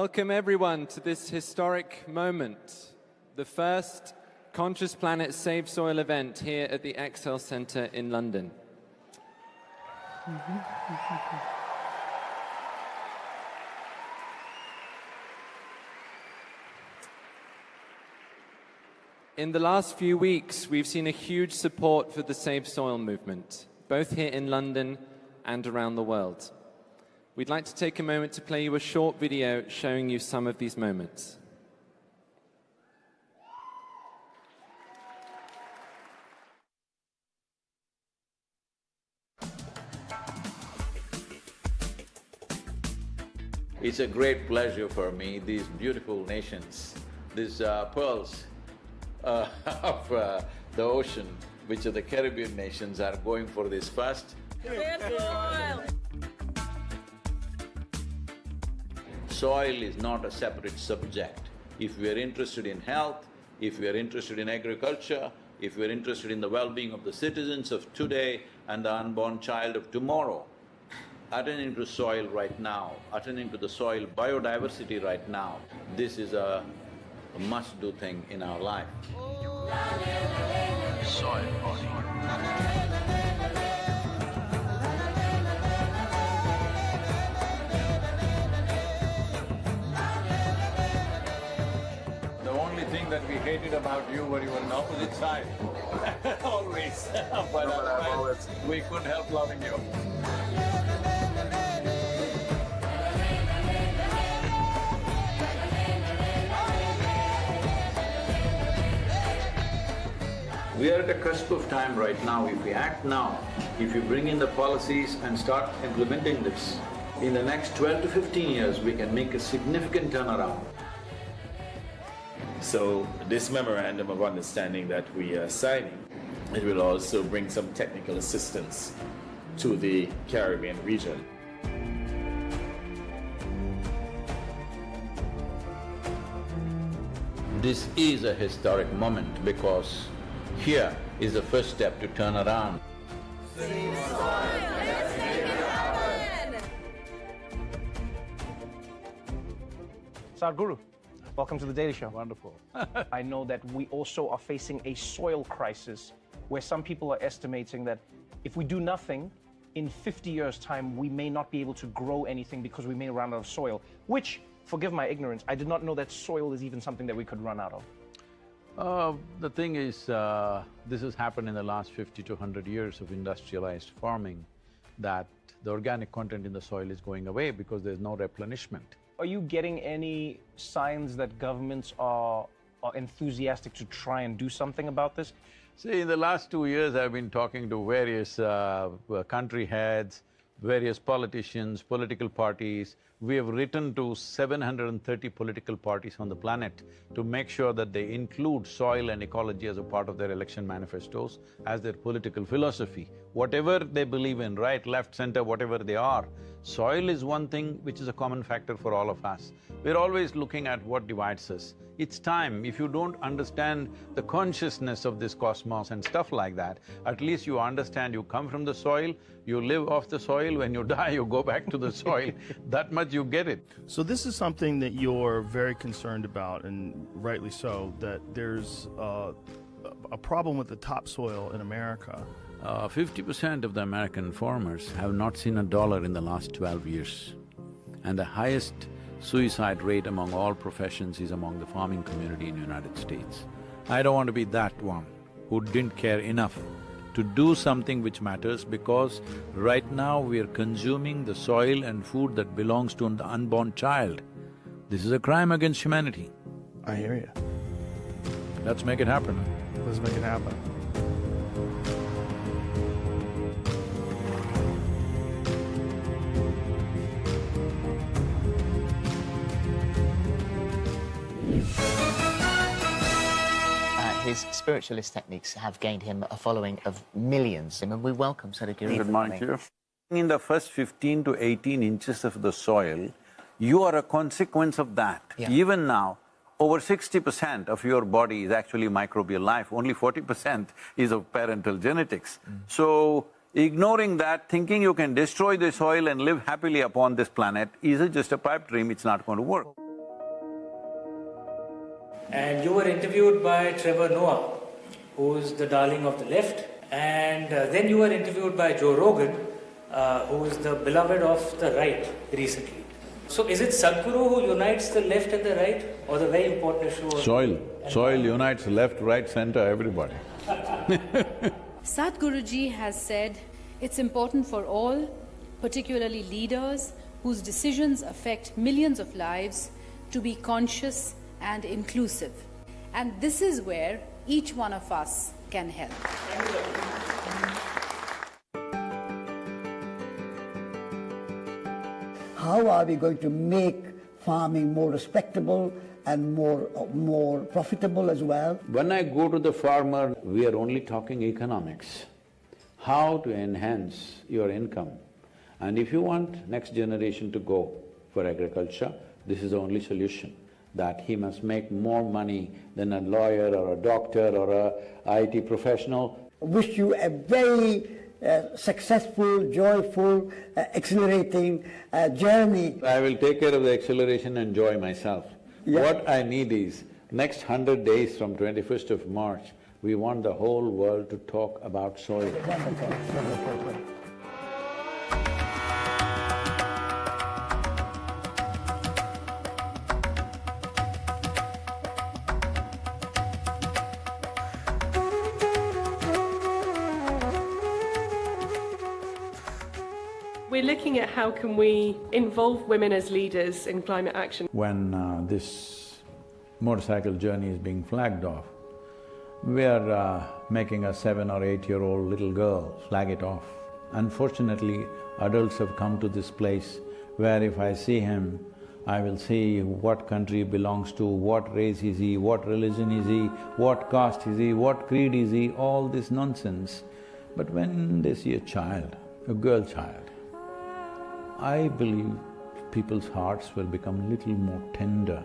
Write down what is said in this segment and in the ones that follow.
Welcome, everyone, to this historic moment, the first Conscious Planet Save Soil event here at the Excel Centre in London. In the last few weeks, we've seen a huge support for the Save Soil movement, both here in London and around the world. We'd like to take a moment to play you a short video showing you some of these moments. It's a great pleasure for me, these beautiful nations, these uh, pearls uh, of uh, the ocean, which are the Caribbean nations, are going for this first. Soil is not a separate subject. If we are interested in health, if we are interested in agriculture, if we are interested in the well-being of the citizens of today and the unborn child of tomorrow, attending to soil right now, attending to the soil biodiversity right now, this is a, must-do thing in our life. Soil The that we hated about you were you were on the opposite side, always. but otherwise, we couldn't help loving you. We are at a cusp of time right now. If we act now, if we bring in the policies and start implementing this, in the next twelve to fifteen years, we can make a significant turnaround. So this memorandum of understanding that we are signing, it will also bring some technical assistance to the Caribbean region. This is a historic moment because here is the first step to turn around. Sadhguru, welcome to the Daily Show. Wonderful. I know that we also are facing a soil crisis where some people are estimating that if we do nothing, in 50 years' time, we may not be able to grow anything because we may run out of soil, which, forgive my ignorance, I did not know that soil is even something that we could run out of. Uh, the thing is, uh, this has happened in the last fifty to hundred years of industrialized farming, that the organic content in the soil is going away because there's no replenishment. Are you getting any signs that governments are, are enthusiastic to try and do something about this? See, in the last two years, I've been talking to various uh, country heads, various politicians, political parties. We have written to 730 political parties on the planet to make sure that they include soil and ecology as a part of their election manifestos, as their political philosophy. Whatever they believe in, right, left, center, whatever they are, soil is one thing which is a common factor for all of us. We're always looking at what divides us. It's time, if you don't understand the consciousness of this cosmos and stuff like that, at least you understand you come from the soil, you live off the soil, when you die, you go back to the soil. that much you get it. So this is something that you're very concerned about, and rightly so, that there's uh, a problem with the topsoil in America. Uh, Fifty percent of the American farmers have not seen a dollar in the last twelve years. And the highest suicide rate among all professions is among the farming community in the United States. I don't want to be that one who didn't care enough to do something which matters because right now we are consuming the soil and food that belongs to an unborn child. This is a crime against humanity. I hear you. Let's make it happen. Let's make it happen his spiritualist techniques have gained him a following of millions. And we welcome Sadhguru. Good morning you. In the first 15 to 18 inches of the soil, you are a consequence of that. Yeah. Even now, over 60% of your body is actually microbial life, only 40% is of parental genetics. Mm. So, ignoring that, thinking you can destroy the soil and live happily upon this planet is just a pipe dream, it's not going to work. And you were interviewed by Trevor Noah, who's the darling of the left. And uh, then you were interviewed by Joe Rogan, uh, who's the beloved of the right recently. So is it Sadhguru who unites the left and the right, or the very important issue Soil, soil unites left, right, center, everybody. Sadhguruji has said it's important for all, particularly leaders whose decisions affect millions of lives, to be conscious and inclusive. And this is where each one of us can help. How are we going to make farming more respectable and more, more profitable as well? When I go to the farmer, we are only talking economics, how to enhance your income. And if you want next generation to go for agriculture, this is the only solution, that he must make more money than a lawyer or a doctor or a IT professional. Wish you a very uh, successful, joyful, uh, exhilarating uh, journey. I will take care of the acceleration and joy myself. Yeah. What I need is, next hundred days from twenty-first of March, we want the whole world to talk about soil. We're looking at how can we involve women as leaders in climate action. when uh, this motorcycle journey is being flagged off, we are uh, making a seven or eight-year-old little girl flag it off. Unfortunately, adults have come to this place where if I see him, I will see what country he belongs to, what race is he, what religion is he, what caste is he, what creed is he, all this nonsense. But when they see a child, a girl child, I believe people's hearts will become a little more tender.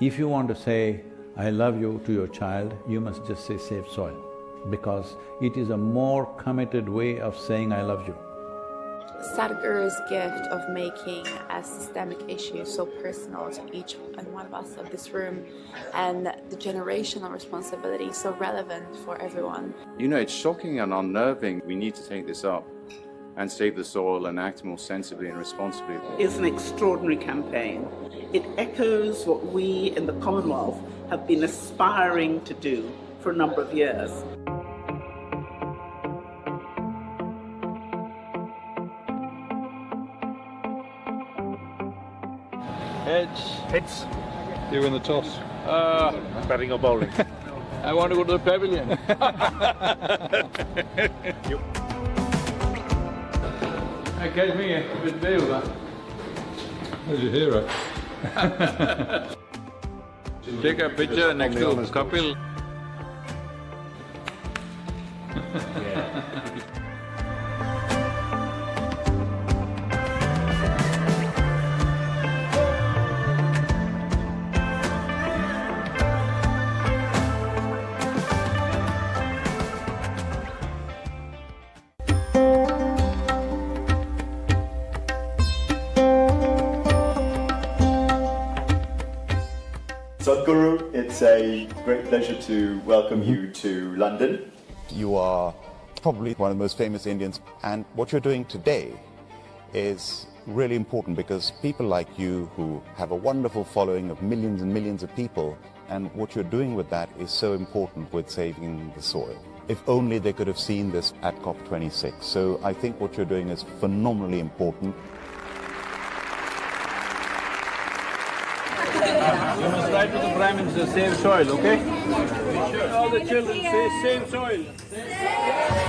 If you want to say, I love you to your child, you must just say save soil, because it is a more committed way of saying I love you. Sadhguru's gift of making a systemic issue so personal to each and one of us of this room and the generational responsibility so relevant for everyone. You know, it's shocking and unnerving. We need to take this up and save the soil and act more sensibly and responsibly. is an extraordinary campaign. It echoes what we in the Commonwealth have been aspiring to do for a number of years. Heads. Heads. You win the toss. Uh, batting or bowling? I want to go to the pavilion. Hey, catch me a bit view that. There's your hero. Take a picture next to Kapil. Sadhguru, a great pleasure to welcome you to London. You are probably one of the most famous Indians, and what you're doing today is really important because people like you who have a wonderful following of millions and millions of people, and what you're doing with that is so important with saving the soil. If only they could have seen this at COP26. So I think what you're doing is phenomenally important. You must write to the Prime Minister, save soil, okay? All the children say save soil.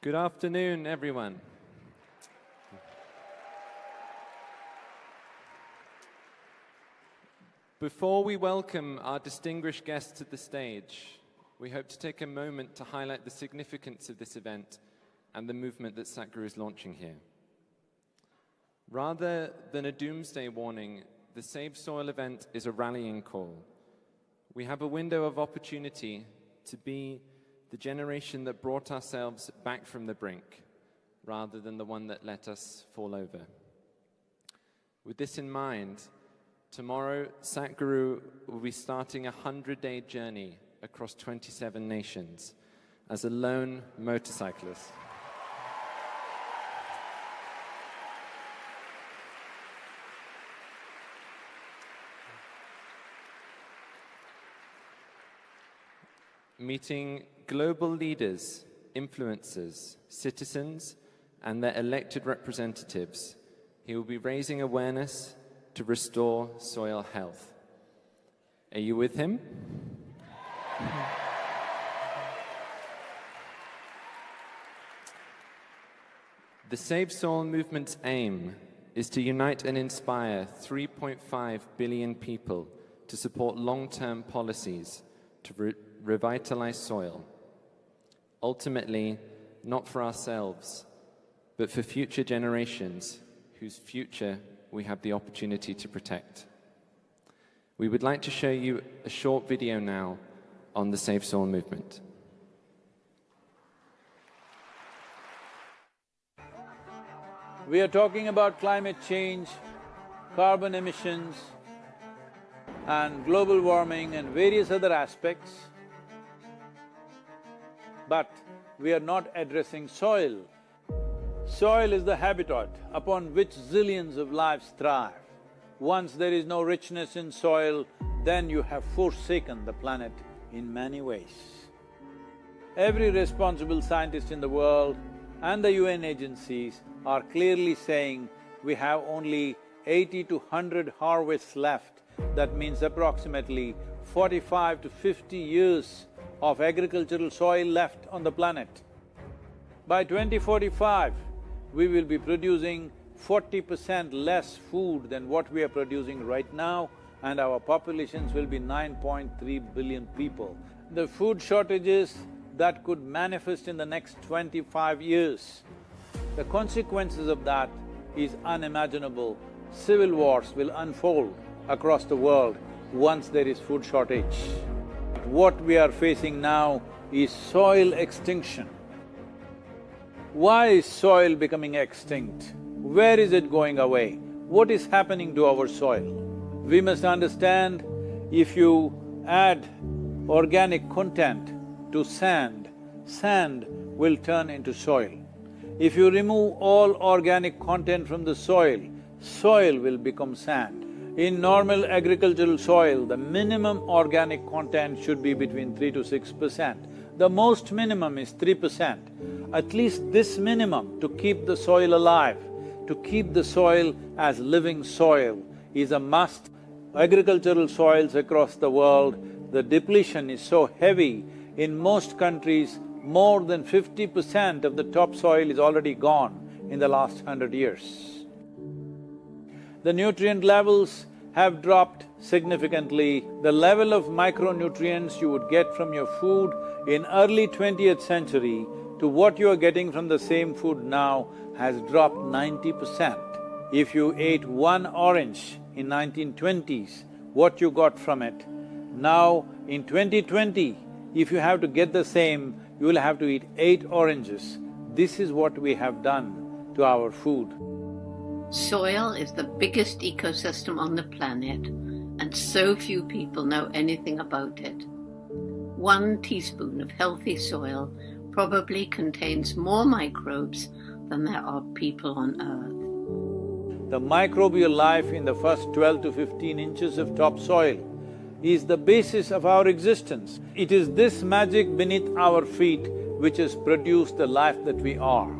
Good afternoon, everyone. Before we welcome our distinguished guests to the stage, we hope to take a moment to highlight the significance of this event and the movement that Sadhguru is launching here. Rather than a doomsday warning, the Save Soil event is a rallying call. We have a window of opportunity to be the generation that brought ourselves back from the brink, rather than the one that let us fall over. With this in mind, tomorrow Sadhguru will be starting a 100 day journey across 27 nations as a lone motorcyclist. Meeting global leaders, influencers, citizens, and their elected representatives. He will be raising awareness to restore soil health. Are you with him? The Save Soil movement's aim is to unite and inspire 3.5 billion people to support long-term policies to revitalize soil. Ultimately, not for ourselves, but for future generations whose future we have the opportunity to protect. We would like to show you a short video now on the Save Soil movement. We are talking about climate change, carbon emissions, and global warming and various other aspects, but we are not addressing soil. Soil is the habitat upon which zillions of lives thrive. Once there is no richness in soil, then you have forsaken the planet in many ways. Every responsible scientist in the world and the UN agencies are clearly saying we have only eighty to hundred harvests left. That means approximately forty-five to fifty years of agricultural soil left on the planet. By 2045, we will be producing forty percent less food than what we are producing right now and our populations will be 9.3 billion people. The food shortages that could manifest in the next twenty-five years, the consequences of that is unimaginable. Civil wars will unfold across the world once there is food shortage. What we are facing now is soil extinction. Why is soil becoming extinct? Where is it going away? What is happening to our soil? We must understand if you add organic content to sand, sand will turn into soil. If you remove all organic content from the soil, soil will become sand. In normal agricultural soil, the minimum organic content should be between three to six percent. The most minimum is three percent. At least this minimum to keep the soil alive, to keep the soil as living soil is a must. Agricultural soils across the world, the depletion is so heavy, in most countries, more than fifty percent of the topsoil is already gone in the last hundred years. The nutrient levels have dropped significantly. The level of micronutrients you would get from your food in early twentieth century to what you are getting from the same food now has dropped ninety percent. If you ate one orange in 1920s, what you got from it. Now, in 2020, if you have to get the same, you will have to eat eight oranges. This is what we have done to our food. Soil is the biggest ecosystem on the planet, and so few people know anything about it. One teaspoon of healthy soil probably contains more microbes than there are people on Earth. The microbial life in the first twelve to fifteen inches of topsoil is the basis of our existence. It is this magic beneath our feet which has produced the life that we are.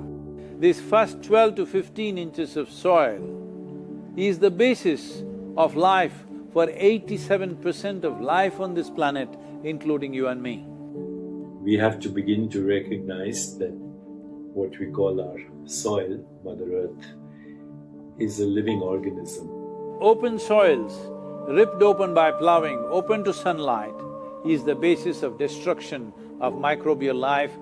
This first twelve to fifteen inches of soil is the basis of life for eighty-seven percent of life on this planet, including you and me. We have to begin to recognize that what we call our soil, Mother Earth, is a living organism. Open soils, ripped open by ploughing, open to sunlight, is the basis of destruction of microbial life.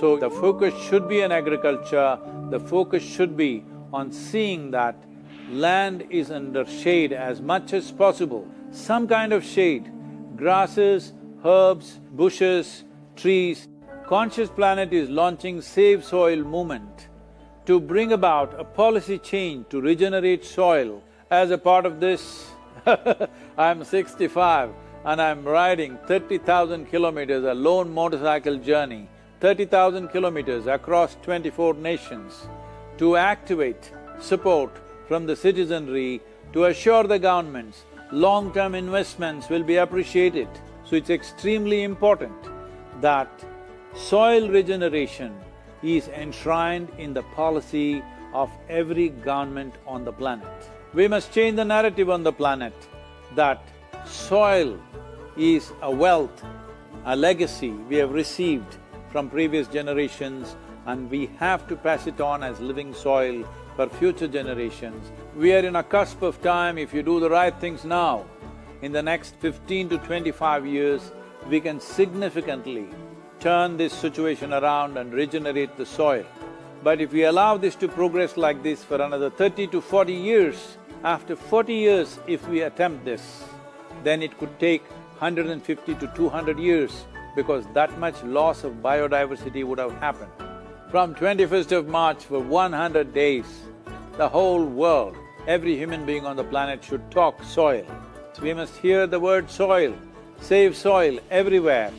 So the focus should be on agriculture, the focus should be on seeing that land is under shade as much as possible, some kind of shade, grasses, herbs, bushes, trees. Conscious Planet is launching Save Soil movement to bring about a policy change to regenerate soil. As a part of this, I'm sixty-five and I'm riding thirty thousand kilometers, a lone motorcycle journey, thirty thousand kilometers across twenty-four nations to activate support from the citizenry to assure the governments long-term investments will be appreciated. So it's extremely important that soil regeneration is enshrined in the policy of every government on the planet. We must change the narrative on the planet that soil is a wealth, a legacy we have received from previous generations and we have to pass it on as living soil for future generations. We are in a cusp of time, if you do the right things now, in the next fifteen to twenty-five years, we can significantly turn this situation around and regenerate the soil. But if we allow this to progress like this for another thirty to forty years, after forty years if we attempt this, then it could take 150 to 200 years because that much loss of biodiversity would have happened. From 21st of March for 100 days, the whole world, every human being on the planet should talk soil. So we must hear the word soil, save soil everywhere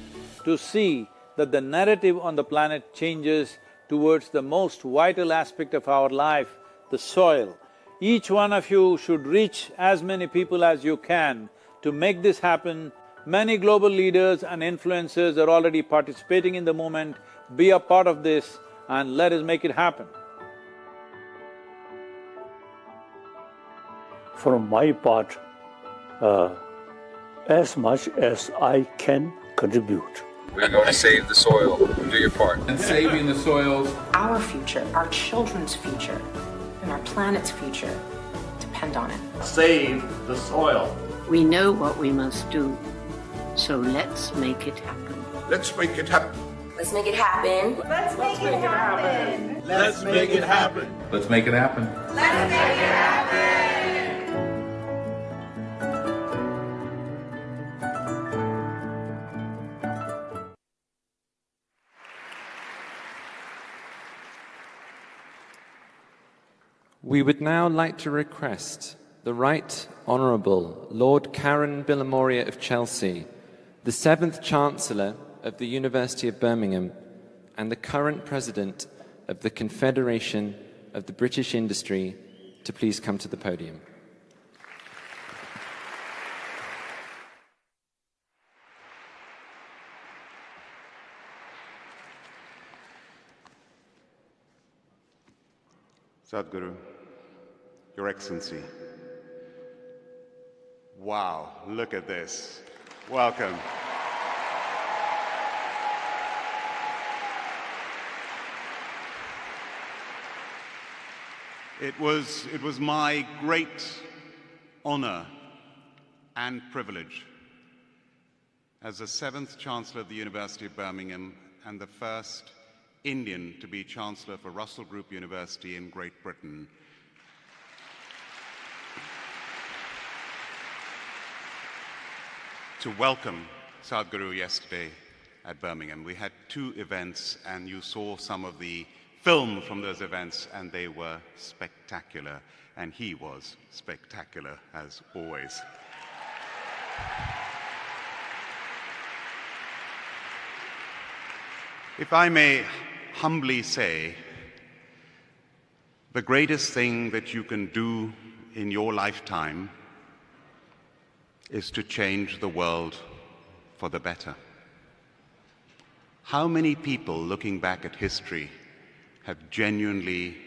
to see that the narrative on the planet changes towards the most vital aspect of our life, the soil. Each one of you should reach as many people as you can to make this happen Many global leaders and influencers are already participating in the movement. Be a part of this and let us make it happen. From my part, uh, as much as I can contribute. We're going to save the soil. Do your part. And saving the soils. Our future, our children's future, and our planet's future depend on it. Save the soil. We know what we must do. So let's make it happen. Let's make it happen. Let's make it happen. Let's make it happen. Let's make it happen. Let's make it happen. Let's make it happen. We would now like to request the Right Honourable Lord Karan Bilimoria of Chelsea, the seventh Chancellor of the University of Birmingham, and the current President of the Confederation of the British Industry, to please come to the podium. Sadhguru, Your Excellency. Wow, look at this. Welcome. It was, it was my great honor and privilege as the seventh Chancellor of the University of Birmingham and the first Indian to be Chancellor for Russell Group University in Great Britain to welcome Sadhguru yesterday at Birmingham. We had two events, and you saw some of the film from those events, and they were spectacular. And he was spectacular, as always. If I may humbly say, the greatest thing that you can do in your lifetime is to change the world for the better. How many people looking back at history have genuinely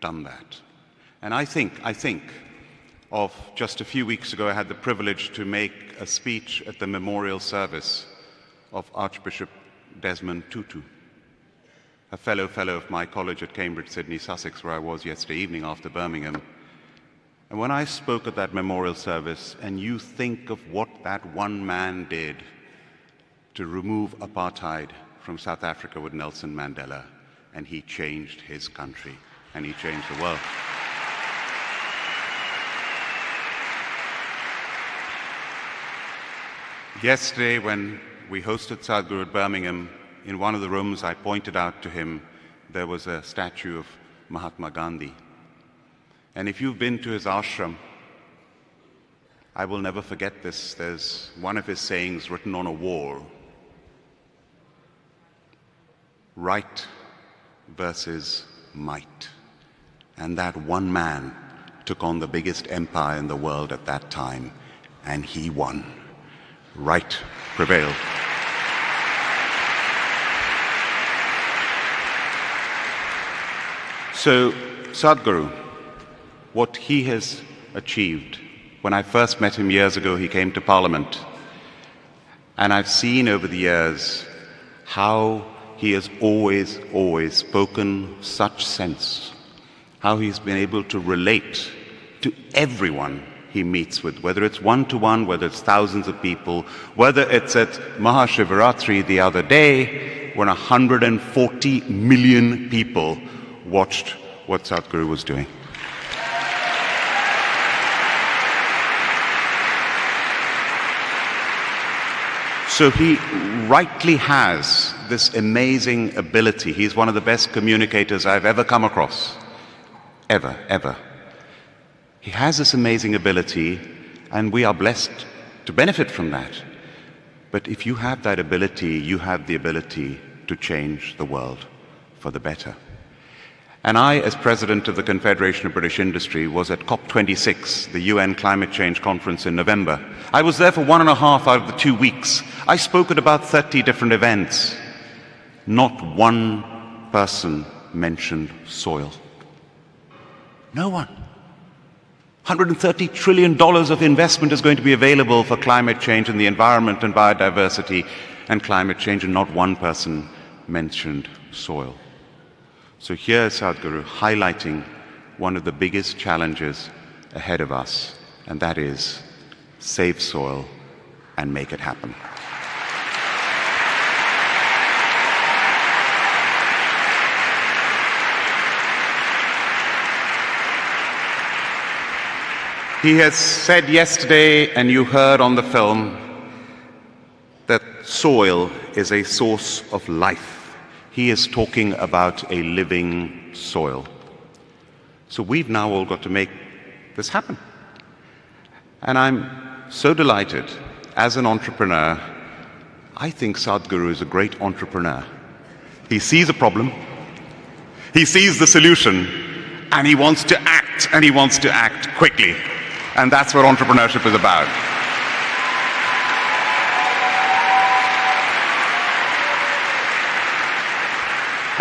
done that? And I think, I think of just a few weeks ago, I had the privilege to make a speech at the memorial service of Archbishop Desmond Tutu. a fellow fellow of my college at Cambridge, Sidney, Sussex, where I was yesterday evening after Birmingham. And when I spoke at that memorial service, and you think of what that one man did to remove apartheid from South Africa with Nelson Mandela, and he changed his country, and he changed the world. Yesterday, when we hosted Sadhguru at Birmingham, in one of the rooms, I pointed out to him there was a statue of Mahatma Gandhi. And if you've been to his ashram, I will never forget this. There's one of his sayings written on a wall right versus might. And that one man took on the biggest empire in the world at that time, and he won. Right prevailed. So, Sadhguru, what he has achieved, when I first met him years ago, he came to Parliament. And I've seen over the years how he has always, always spoken such sense, how he's been able to relate to everyone he meets with, whether it's one to one, whether it's thousands of people, whether it's at Mahashivaratri the other day when 140 million people watched what Sadhguru was doing. So he rightly has this amazing ability. He's one of the best communicators I've ever come across. Ever, ever. He has this amazing ability, and we are blessed to benefit from that. But if you have that ability, you have the ability to change the world for the better. And I, as president of the Confederation of British Industry, was at COP26, the UN Climate Change Conference in November. I was there for one and a half out of the two weeks. I spoke at about 30 different events. Not one person mentioned soil. No one. $130 trillion of investment is going to be available for climate change and the environment and biodiversity and climate change, and not one person mentioned soil. So here is Sadhguru highlighting one of the biggest challenges ahead of us, and that is save soil and make it happen. He has said yesterday, and you heard on the film, that soil is a source of life. He is talking about a living soil. So we've now all got to make this happen. And I'm so delighted as an entrepreneur. I think Sadhguru is a great entrepreneur. He sees a problem, he sees the solution, and he wants to act, and he wants to act quickly. And that's what entrepreneurship is about.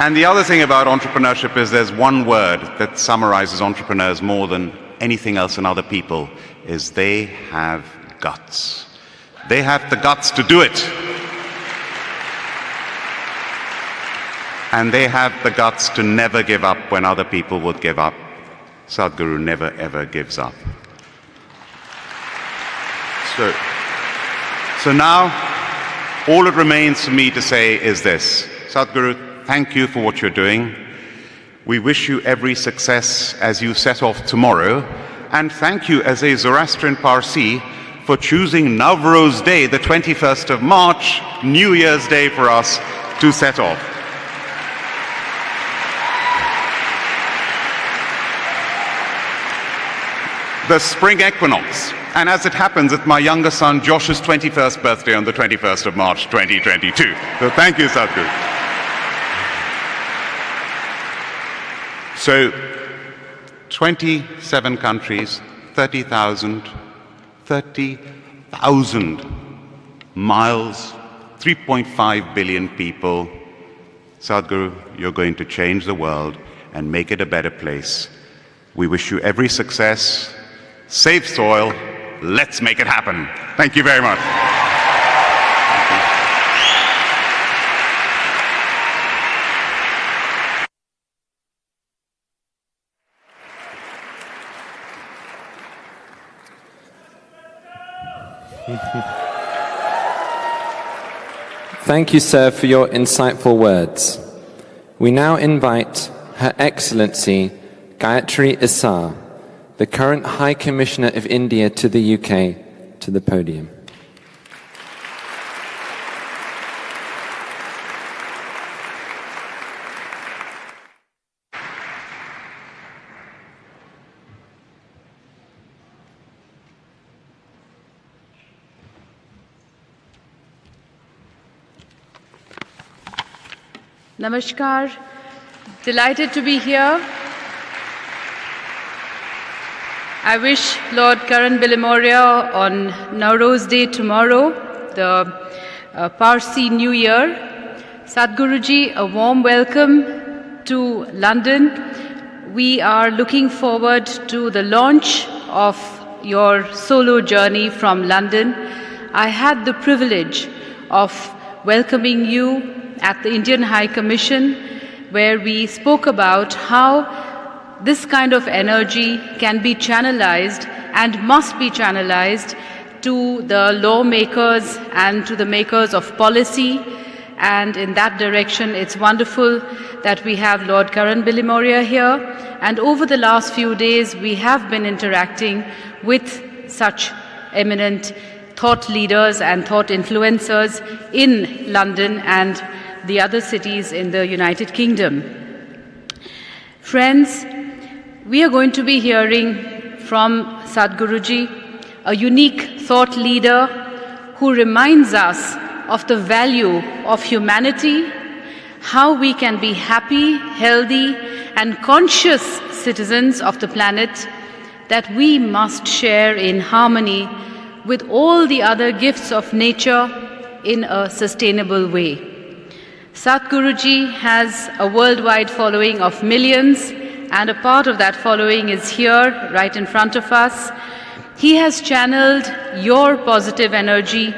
And the other thing about entrepreneurship is there's one word that summarizes entrepreneurs more than anything else in other people is they have guts. They have the guts to do it. And they have the guts to never give up when other people would give up. Sadhguru never ever gives up. So, so now, all it remains for me to say is this. Sadhguru, thank you for what you're doing. We wish you every success as you set off tomorrow. And thank you as a Zoroastrian Parsi for choosing Navroz Day, the 21st of March, New Year's Day for us to set off. The spring equinox. And as it happens, it's my younger son Josh's 21st birthday on the 21st of March 2022. So thank you, Sadhguru. So 27 countries, 30,000, 30,000 miles, 3.5 billion people. Sadhguru, you're going to change the world and make it a better place. We wish you every success. Save soil. Let's make it happen. Thank you very much. Thank you, sir, for your insightful words. We now invite Her Excellency Gaitri Issar, the current High Commissioner of India to the UK, to the podium. Namaskar. Delighted to be here. I wish Lord Karan Bilimoria on Nowruz Day tomorrow, the uh, Parsi New Year, Sadhguruji, a warm welcome to London. We are looking forward to the launch of your solo journey from London. I had the privilege of welcoming you at the Indian High Commission, where we spoke about how this kind of energy can be channelized and must be channelized to the lawmakers and to the makers of policy. And in that direction, it's wonderful that we have Lord Karan Bilimoria here. And over the last few days, we have been interacting with such eminent thought leaders and thought influencers in London and the other cities in the United Kingdom. Friends, we are going to be hearing from Sadhguruji, a unique thought leader who reminds us of the value of humanity, how we can be happy, healthy, and conscious citizens of the planet that we must share in harmony with all the other gifts of nature in a sustainable way. Sadhguruji has a worldwide following of millions, and a part of that following is here, right in front of us. He has channeled your positive energy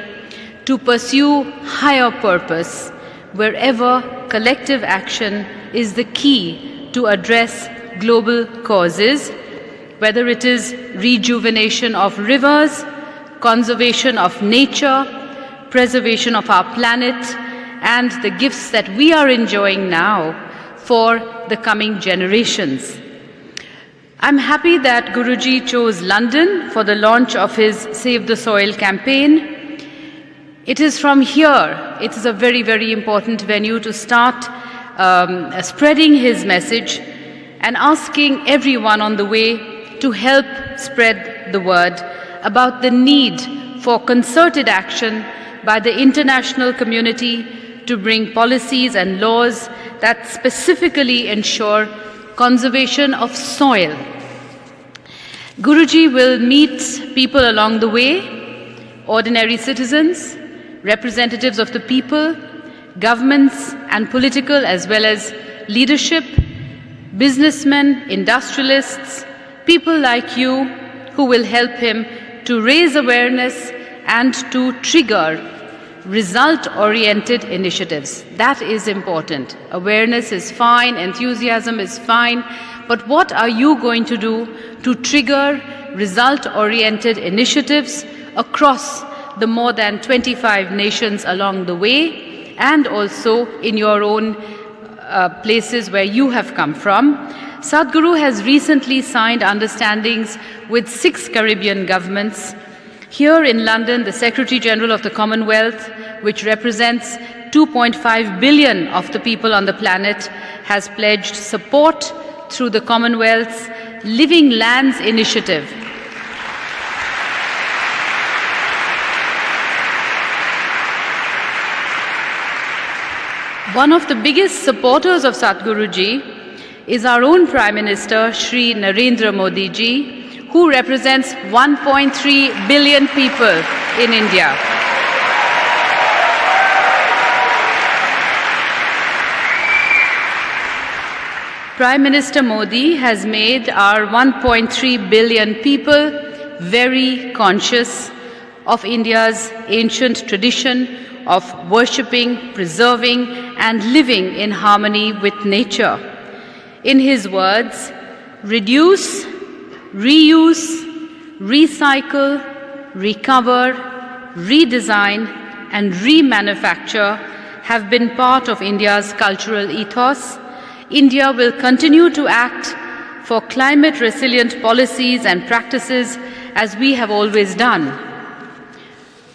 to pursue higher purpose, wherever collective action is the key to address global causes, whether it is rejuvenation of rivers, conservation of nature, preservation of our planet, and the gifts that we are enjoying now for the coming generations. I'm happy that Guruji chose London for the launch of his Save the Soil campaign. It is from here, it is a very, very important venue to start um, spreading his message and asking everyone on the way to help spread the word about the need for concerted action by the international community to bring policies and laws that specifically ensure conservation of soil. Guruji will meet people along the way, ordinary citizens, representatives of the people, governments and political as well as leadership, businessmen, industrialists, people like you who will help him to raise awareness and to trigger result-oriented initiatives. That is important. Awareness is fine, enthusiasm is fine, but what are you going to do to trigger result-oriented initiatives across the more than 25 nations along the way and also in your own uh, places where you have come from. Sadhguru has recently signed understandings with six Caribbean governments here in London, the Secretary General of the Commonwealth, which represents 2.5 billion of the people on the planet, has pledged support through the Commonwealth's Living Lands Initiative. One of the biggest supporters of Sadhguruji is our own Prime Minister, Sri Narendra Modi ji, who represents 1.3 billion people in India. Prime Minister Modi has made our 1.3 billion people very conscious of India's ancient tradition of worshipping, preserving, and living in harmony with nature. In his words, reduce reuse, recycle, recover, redesign, and remanufacture have been part of India's cultural ethos. India will continue to act for climate resilient policies and practices as we have always done.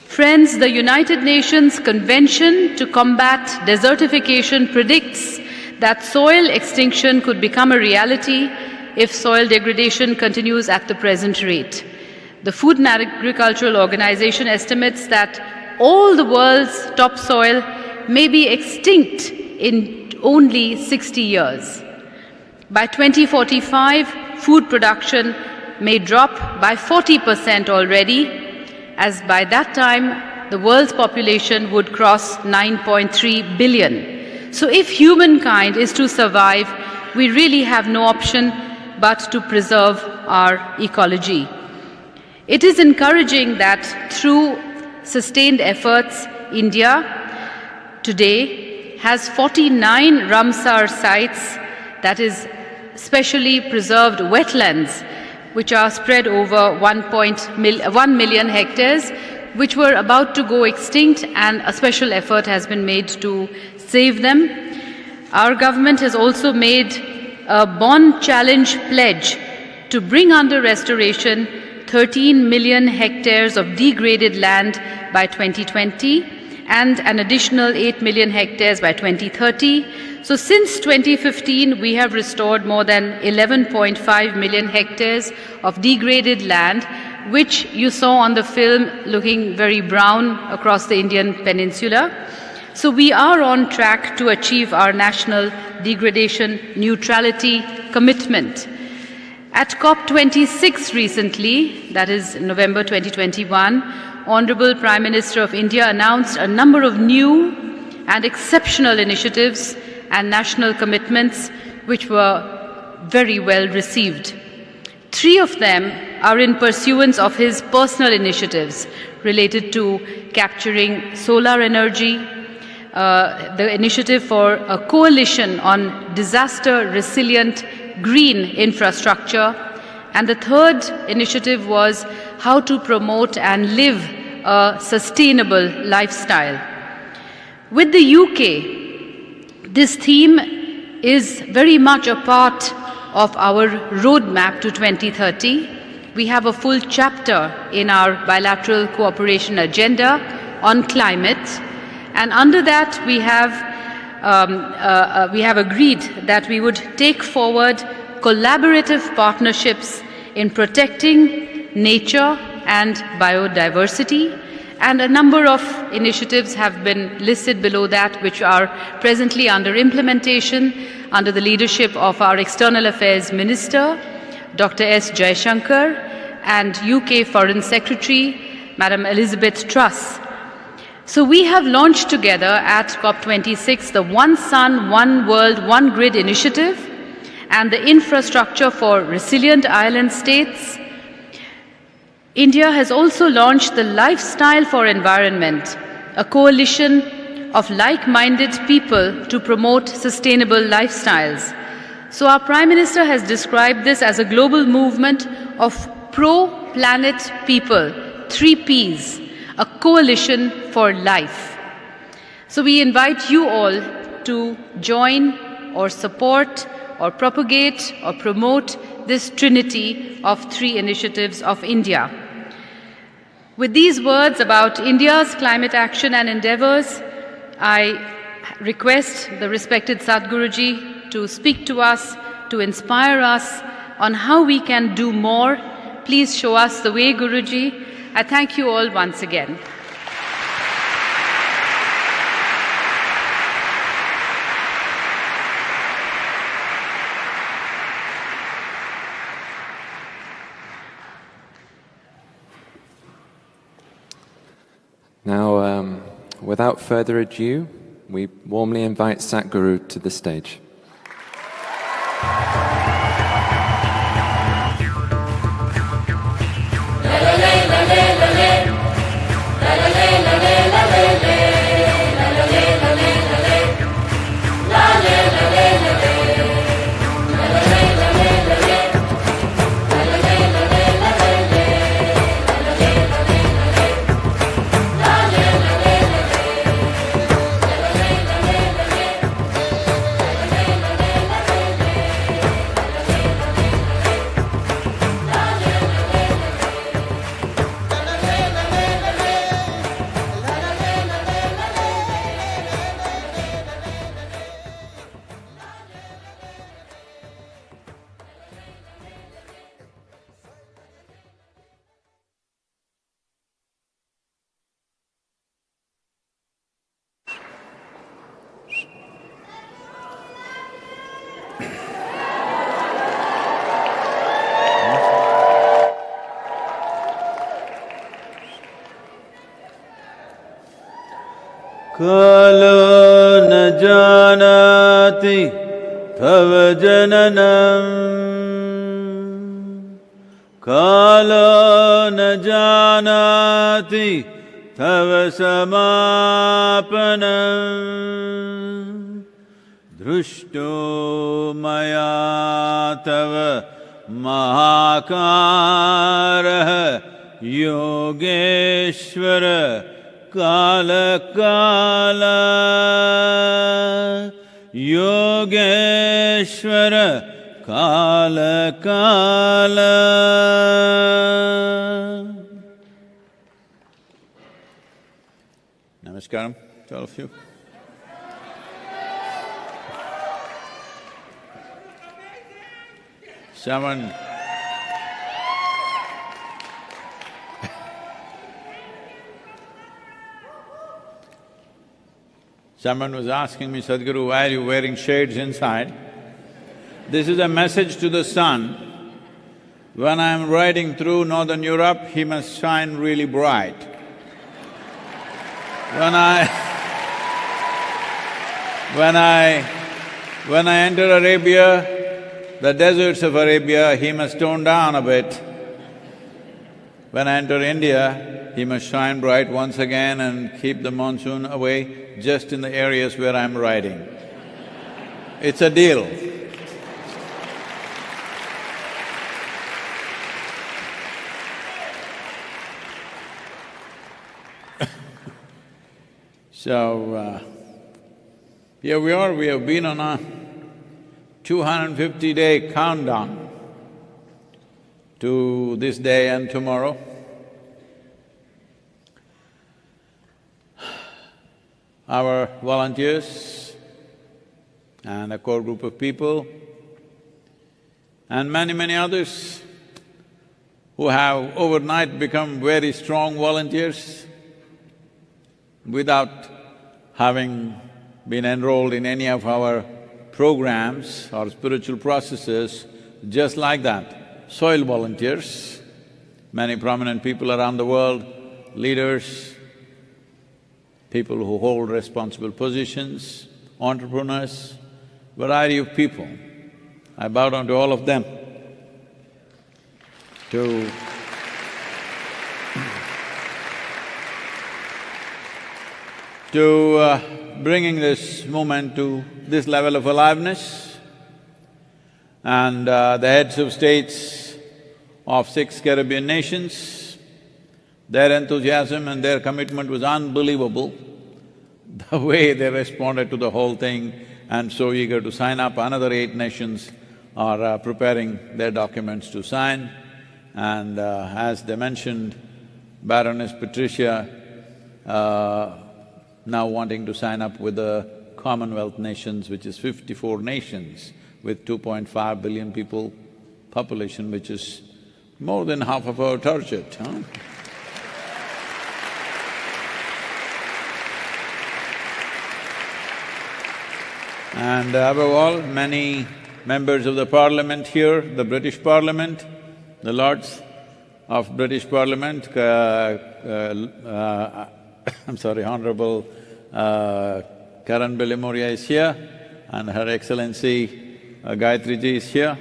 Friends, the United Nations Convention to Combat Desertification predicts that soil extinction could become a reality if soil degradation continues at the present rate. The Food and Agricultural Organization estimates that all the world's topsoil may be extinct in only 60 years. By 2045, food production may drop by 40% already, as by that time, the world's population would cross 9.3 billion. So if humankind is to survive, we really have no option but to preserve our ecology. It is encouraging that through sustained efforts, India today has 49 Ramsar sites, that is specially preserved wetlands, which are spread over 1, million hectares, which were about to go extinct, and a special effort has been made to save them. Our government has also made a Bonn challenge pledge to bring under restoration 13 million hectares of degraded land by 2020 and an additional 8 million hectares by 2030. So since 2015, we have restored more than 11.5 million hectares of degraded land, which you saw on the film looking very brown across the Indian peninsula. So we are on track to achieve our national degradation neutrality commitment. At COP26 recently, that is November 2021, Honorable Prime Minister of India announced a number of new and exceptional initiatives and national commitments which were very well received. Three of them are in pursuance of his personal initiatives related to capturing solar energy, uh, the initiative for a coalition on disaster resilient green infrastructure. And the third initiative was how to promote and live a sustainable lifestyle. With the UK, this theme is very much a part of our roadmap to 2030. We have a full chapter in our bilateral cooperation agenda on climate. And under that, we have um, uh, uh, we have agreed that we would take forward collaborative partnerships in protecting nature and biodiversity. And a number of initiatives have been listed below that, which are presently under implementation under the leadership of our External Affairs Minister, Dr. S. Jaishankar, and UK Foreign Secretary, Madam Elizabeth Truss. So we have launched together at COP26 the One Sun, One World, One Grid initiative and the infrastructure for resilient island states. India has also launched the Lifestyle for Environment, a coalition of like-minded people to promote sustainable lifestyles. So our Prime Minister has described this as a global movement of pro-planet people, three Ps, a coalition for life. So we invite you all to join or support or propagate or promote this trinity of three initiatives of India. With these words about India's climate action and endeavors, I request the respected Sadhguruji to speak to us, to inspire us on how we can do more. Please show us the way, Guruji. I thank you all once again. Now, um, without further ado, we warmly invite Sadhguru to the stage. तव जननम् कालो न जानाति तव समापनम् दृष्टो मया तव महाकारः Yogeshwar कालकाल Yogeshwar कालकाल Namaskaram to all of you. Someone Someone was asking me, Sadhguru, why are you wearing shades inside? This is a message to the sun. When I'm riding through northern Europe, he must shine really bright. When I… when I… when I enter Arabia, the deserts of Arabia, he must tone down a bit. When I enter India, he must shine bright once again and keep the monsoon away just in the areas where I'm riding. It's a deal. So, uh, here we are, we have been on a 250 day countdown to this day and tomorrow. Our volunteers and a core group of people and many, many others who have overnight become very strong volunteers without having been enrolled in any of our programs or spiritual processes, just like that. Soil volunteers, many prominent people around the world, leaders, people who hold responsible positions, entrepreneurs, variety of people. I bow down to all of them to to uh, bringing this movement to this level of aliveness. And uh, the heads of states of six Caribbean nations, their enthusiasm and their commitment was unbelievable. The way they responded to the whole thing and so eager to sign up, another eight nations are uh, preparing their documents to sign. And uh, as they mentioned, Baroness Patricia uh, now wanting to sign up with the Commonwealth nations, which is fifty-four nations with 2.5 billion people population, which is more than half of our target, huh? And above all, many members of the parliament here, the British parliament, the lords of British parliament, uh, uh, uh, I'm sorry, Honorable uh, Karan is here and Her Excellency uh, Gaitri Ji is here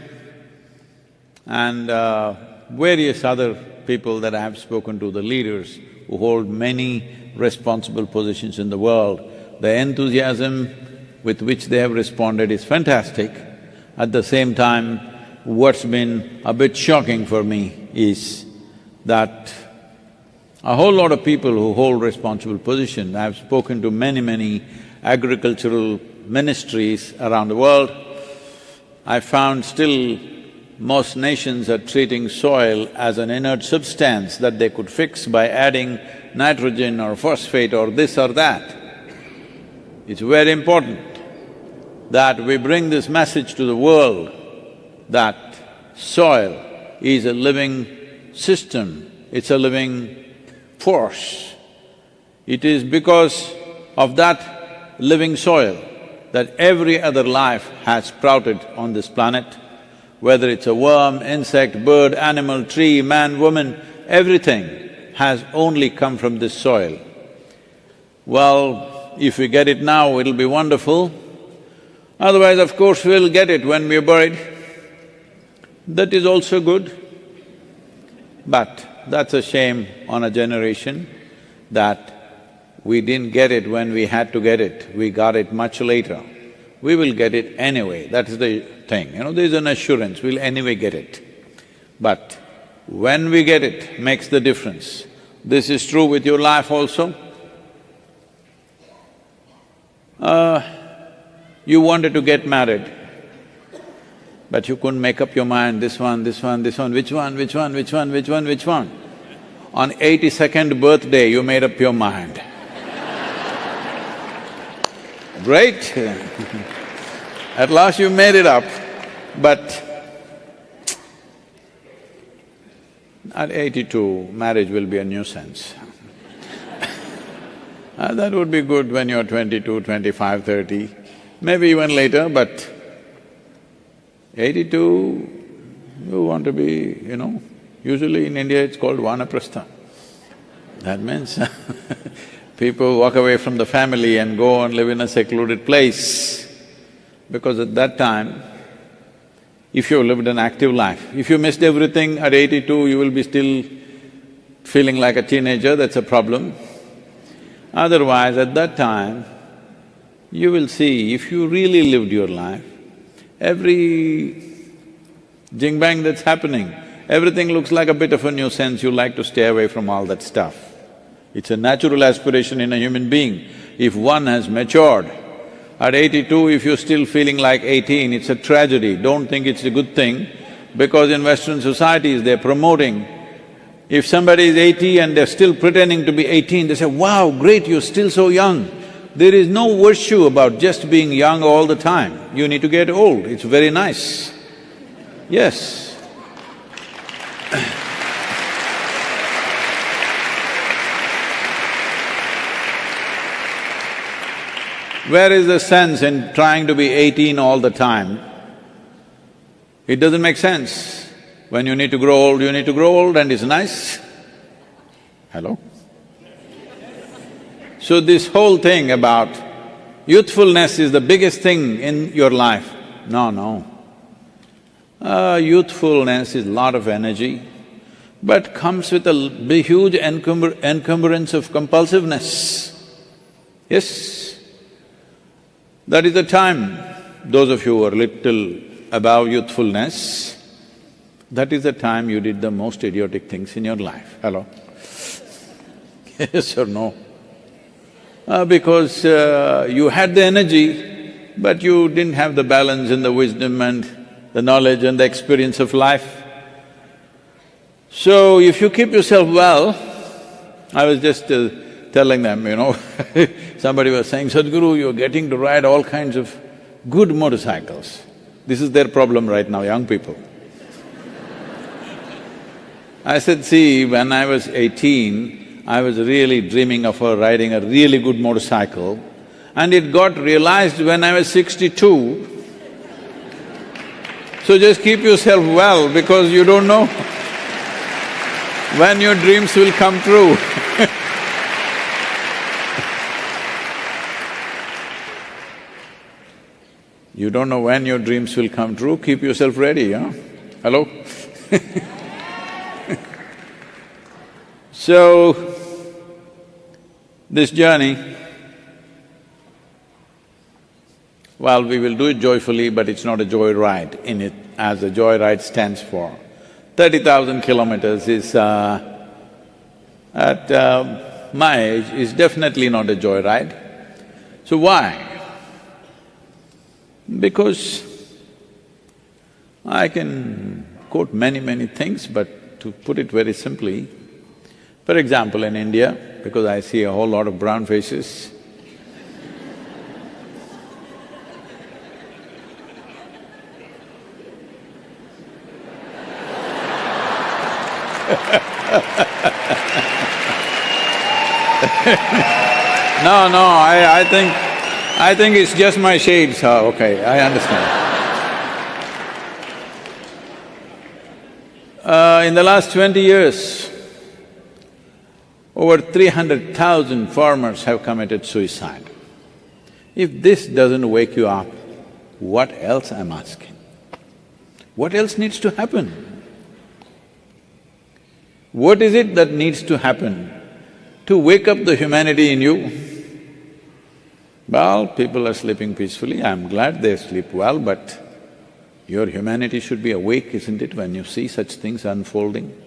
and uh, various other people that I have spoken to, the leaders who hold many responsible positions in the world. The enthusiasm with which they have responded is fantastic. At the same time, what's been a bit shocking for me is that a whole lot of people who hold responsible positions, I've spoken to many, many agricultural ministries around the world, I found still most nations are treating soil as an inert substance that they could fix by adding nitrogen or phosphate or this or that. It's very important that we bring this message to the world that soil is a living system, it's a living force. It is because of that living soil that every other life has sprouted on this planet, whether it's a worm, insect, bird, animal, tree, man, woman, everything has only come from this soil. Well, if we get it now, it'll be wonderful. Otherwise, of course, we'll get it when we're buried. That is also good. But that's a shame on a generation that we didn't get it when we had to get it, we got it much later. We will get it anyway, that is the thing, you know, there's an assurance, we'll anyway get it. But when we get it, makes the difference. This is true with your life also. Uh, you wanted to get married, but you couldn't make up your mind, this one, this one, this one, which one, which one, which one, which one, which one. On eighty-second birthday, you made up your mind. Great At last you made it up, but at eighty-two, marriage will be a nuisance. uh, that would be good when you're 22, 25, 30, maybe even later, but eighty-two, you want to be, you know, usually in India it's called vanaprastha. That means people walk away from the family and go and live in a secluded place. Because at that time, if you lived an active life, if you missed everything at eighty-two, you will be still feeling like a teenager, that's a problem. Otherwise, at that time, you will see if you really lived your life, every jing-bang that's happening, everything looks like a bit of a nuisance, you like to stay away from all that stuff. It's a natural aspiration in a human being. If one has matured, at eighty-two, if you're still feeling like eighteen, it's a tragedy. Don't think it's a good thing, because in Western societies, they're promoting if somebody is eighty and they're still pretending to be eighteen, they say, wow, great, you're still so young. There is no virtue about just being young all the time. You need to get old, it's very nice. Yes. Where is the sense in trying to be eighteen all the time? It doesn't make sense. When you need to grow old, you need to grow old and it's nice. Hello? So this whole thing about youthfulness is the biggest thing in your life. No, no. Uh, youthfulness is lot of energy, but comes with a huge encumber encumbrance of compulsiveness. Yes, that is the time, those of you who are little above youthfulness, that is the time you did the most idiotic things in your life. Hello? yes or no? Uh, because uh, you had the energy, but you didn't have the balance and the wisdom and the knowledge and the experience of life. So if you keep yourself well, I was just uh, telling them, you know somebody was saying, Sadhguru, you're getting to ride all kinds of good motorcycles. This is their problem right now, young people. I said, see, when I was eighteen, I was really dreaming of her riding a really good motorcycle and it got realized when I was sixty-two. So just keep yourself well because you don't know when your dreams will come true You don't know when your dreams will come true, keep yourself ready, huh? Hello? so, this journey, well, we will do it joyfully, but it's not a joy ride in it, as a joy ride stands for. Thirty thousand kilometers is, uh, at uh, my age, is definitely not a joy ride. So why? Because I can quote many, many things, but to put it very simply, for example, in India, because I see a whole lot of brown faces, no, no, I, I think I think it's just my shades, okay, I understand. Uh, in the last twenty years, over three hundred thousand farmers have committed suicide. If this doesn't wake you up, what else I'm asking? What else needs to happen? What is it that needs to happen to wake up the humanity in you? Well, people are sleeping peacefully, I'm glad they sleep well, but your humanity should be awake, isn't it, when you see such things unfolding?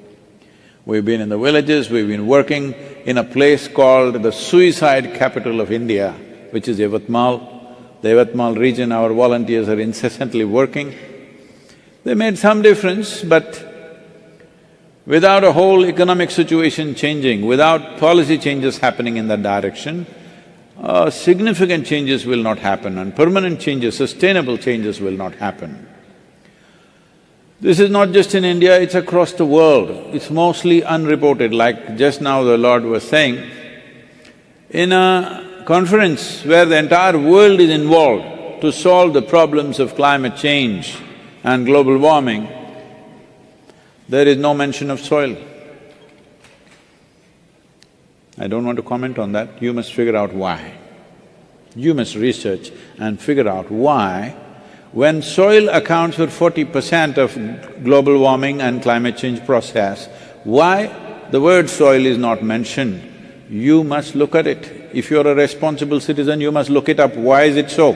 We've been in the villages, we've been working in a place called the suicide capital of India, which is Yavatmal. The Yavatmal region, our volunteers are incessantly working. They made some difference, but without a whole economic situation changing, without policy changes happening in that direction, uh, significant changes will not happen and permanent changes, sustainable changes will not happen. This is not just in India, it's across the world. It's mostly unreported, like just now the Lord was saying. In a conference where the entire world is involved to solve the problems of climate change and global warming, there is no mention of soil. I don't want to comment on that, you must figure out why. You must research and figure out why when soil accounts for forty percent of global warming and climate change process, why the word soil is not mentioned? You must look at it. If you're a responsible citizen, you must look it up, why is it so?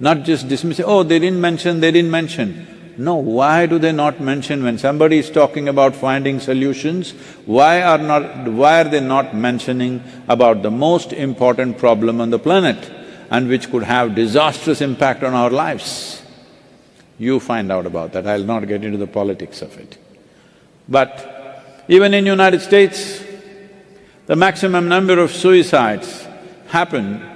Not just dismiss oh, they didn't mention, they didn't mention. No, why do they not mention when somebody is talking about finding solutions, why are not… why are they not mentioning about the most important problem on the planet and which could have disastrous impact on our lives? You find out about that, I'll not get into the politics of it. But even in United States, the maximum number of suicides happen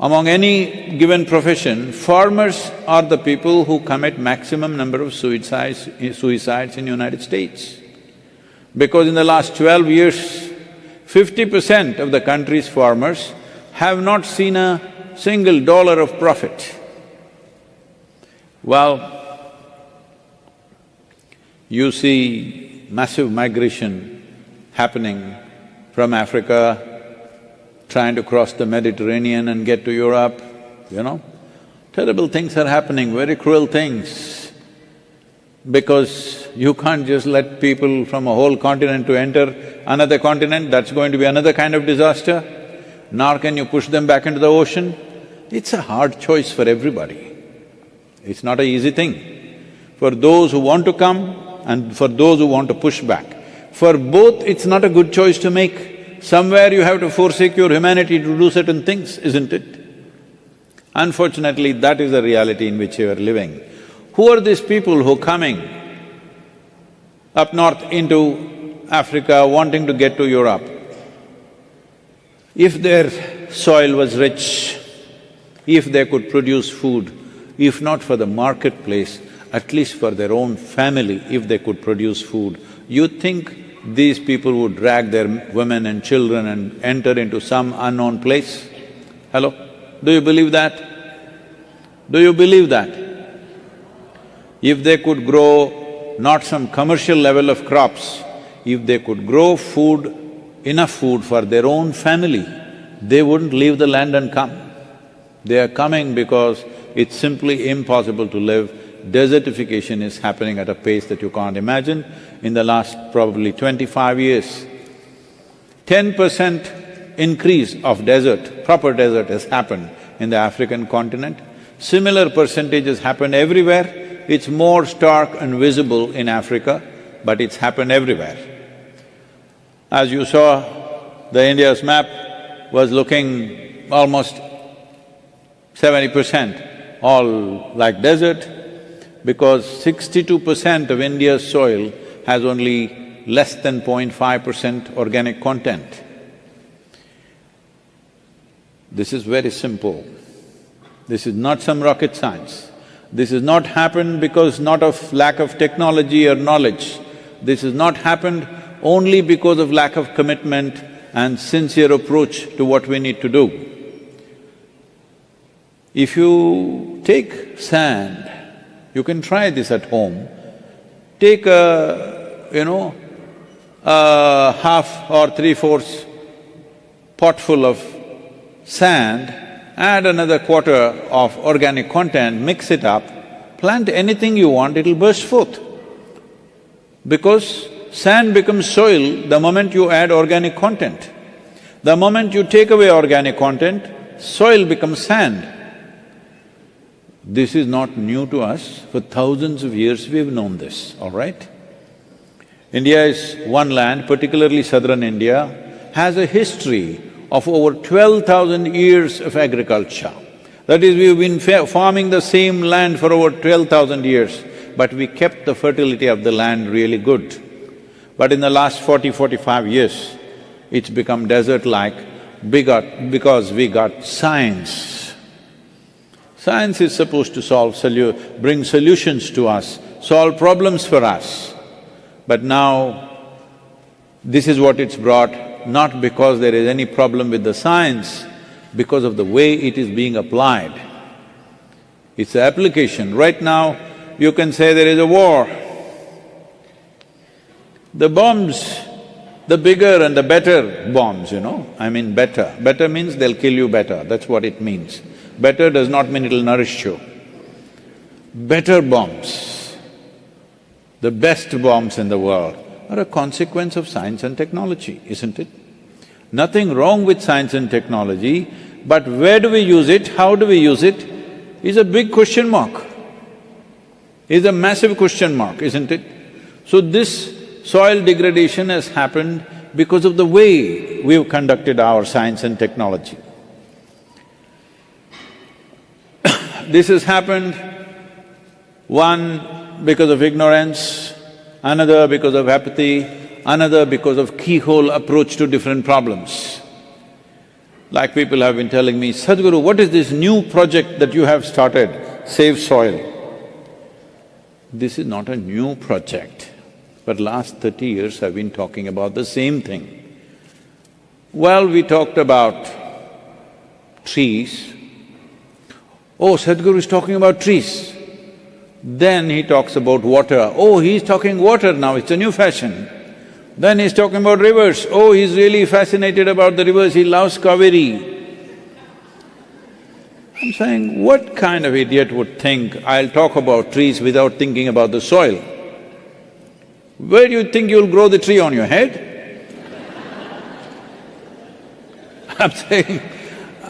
among any given profession, farmers are the people who commit maximum number of suicides, suicides in United States. Because in the last twelve years, fifty percent of the country's farmers have not seen a single dollar of profit. Well, you see massive migration happening from Africa trying to cross the Mediterranean and get to Europe, you know. Terrible things are happening, very cruel things, because you can't just let people from a whole continent to enter another continent, that's going to be another kind of disaster. Nor can you push them back into the ocean. It's a hard choice for everybody. It's not an easy thing. For those who want to come and for those who want to push back. For both, it's not a good choice to make. Somewhere you have to forsake your humanity to do certain things, isn't it? Unfortunately, that is the reality in which you are living. Who are these people who are coming up north into Africa wanting to get to Europe? If their soil was rich, if they could produce food, if not for the marketplace, at least for their own family, if they could produce food, you think these people would drag their women and children and enter into some unknown place? Hello? Do you believe that? Do you believe that? If they could grow not some commercial level of crops, if they could grow food, enough food for their own family, they wouldn't leave the land and come. They are coming because it's simply impossible to live desertification is happening at a pace that you can't imagine. In the last probably twenty-five years, ten percent increase of desert, proper desert has happened in the African continent. Similar percentages happened everywhere. It's more stark and visible in Africa, but it's happened everywhere. As you saw, the India's map was looking almost seventy percent all like desert, because sixty-two percent of India's soil has only less than 0.5 percent organic content. This is very simple. This is not some rocket science. This has not happened because not of lack of technology or knowledge. This has not happened only because of lack of commitment and sincere approach to what we need to do. If you take sand you can try this at home. Take a, you know, a half or three-fourths pot full of sand, add another quarter of organic content, mix it up, plant anything you want, it'll burst forth. Because sand becomes soil the moment you add organic content. The moment you take away organic content, soil becomes sand. This is not new to us, for thousands of years we've known this, all right? India is one land, particularly southern India, has a history of over twelve thousand years of agriculture. That is, we've been farming the same land for over twelve thousand years, but we kept the fertility of the land really good. But in the last 40, 45 years, it's become desert-like because we got science. Science is supposed to solve solu bring solutions to us, solve problems for us. But now, this is what it's brought, not because there is any problem with the science, because of the way it is being applied. It's the application. Right now, you can say there is a war. The bombs, the bigger and the better bombs, you know, I mean better. Better means they'll kill you better, that's what it means. Better does not mean it'll nourish you. Better bombs, the best bombs in the world, are a consequence of science and technology, isn't it? Nothing wrong with science and technology, but where do we use it, how do we use it, is a big question mark. Is a massive question mark, isn't it? So this soil degradation has happened because of the way we've conducted our science and technology. this has happened, one because of ignorance, another because of apathy, another because of keyhole approach to different problems. Like people have been telling me, Sadhguru, what is this new project that you have started, Save Soil? This is not a new project. For last thirty years I've been talking about the same thing. Well, we talked about trees. Oh, Sadhguru is talking about trees. Then he talks about water. Oh, he's talking water now, it's a new fashion. Then he's talking about rivers. Oh, he's really fascinated about the rivers, he loves Kaveri. I'm saying, what kind of idiot would think, I'll talk about trees without thinking about the soil? Where do you think you'll grow the tree on your head? I'm saying,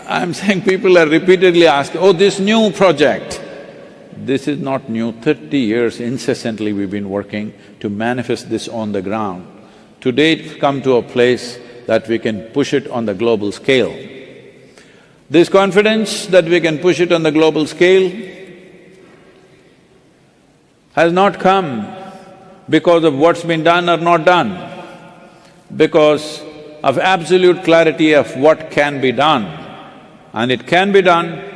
I'm saying people are repeatedly asking, oh, this new project. This is not new, thirty years incessantly we've been working to manifest this on the ground. Today it's come to a place that we can push it on the global scale. This confidence that we can push it on the global scale has not come because of what's been done or not done, because of absolute clarity of what can be done. And it can be done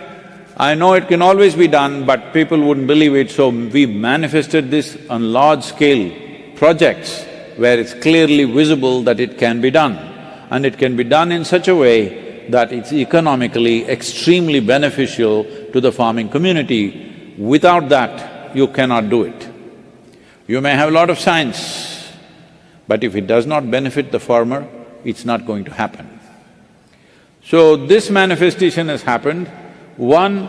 I know it can always be done, but people wouldn't believe it, so we manifested this on large-scale projects where it's clearly visible that it can be done. And it can be done in such a way that it's economically extremely beneficial to the farming community. Without that, you cannot do it. You may have a lot of science, but if it does not benefit the farmer, it's not going to happen. So this manifestation has happened one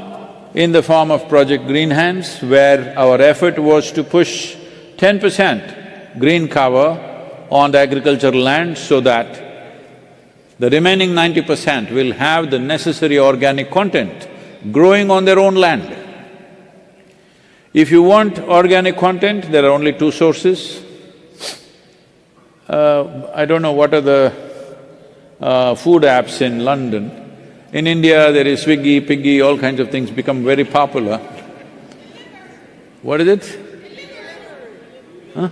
in the form of Project Green Hands, where our effort was to push ten percent green cover on the agricultural land so that the remaining ninety percent will have the necessary organic content growing on their own land. If you want organic content, there are only two sources. Uh, I don't know what are the uh, food apps in London, in India, there is Swiggy, Piggy, all kinds of things become very popular. What is it? Huh?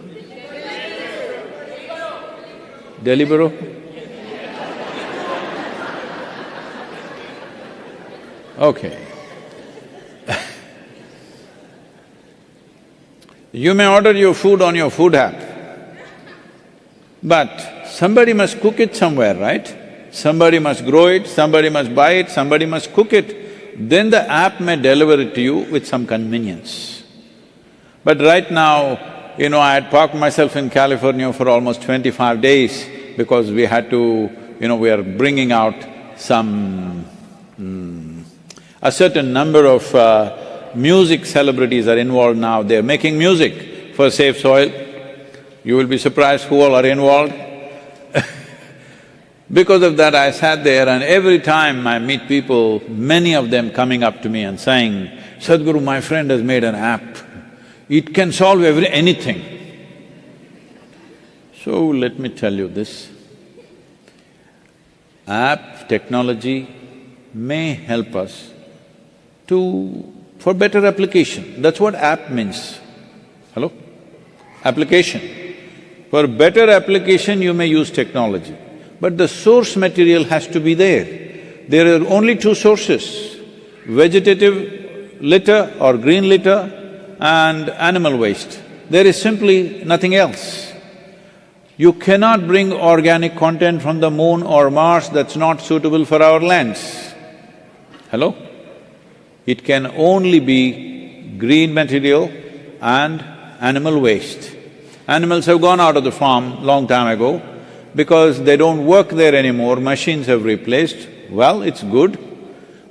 Deliveroo? Okay. You may order your food on your food app, but somebody must cook it somewhere, right? Somebody must grow it, somebody must buy it, somebody must cook it, then the app may deliver it to you with some convenience. But right now, you know, I had parked myself in California for almost twenty-five days because we had to, you know, we are bringing out some Hmm. A certain number of uh, music celebrities are involved now, they're making music for Save Soil. You will be surprised who all are involved. because of that, I sat there and every time I meet people, many of them coming up to me and saying, Sadhguru, my friend has made an app. It can solve every… anything. So let me tell you this. App technology may help us to… for better application. That's what app means. Hello? Application. For better application, you may use technology, but the source material has to be there. There are only two sources, vegetative litter or green litter and animal waste. There is simply nothing else. You cannot bring organic content from the moon or Mars that's not suitable for our lands. Hello? It can only be green material and animal waste. Animals have gone out of the farm long time ago because they don't work there anymore, machines have replaced. Well, it's good,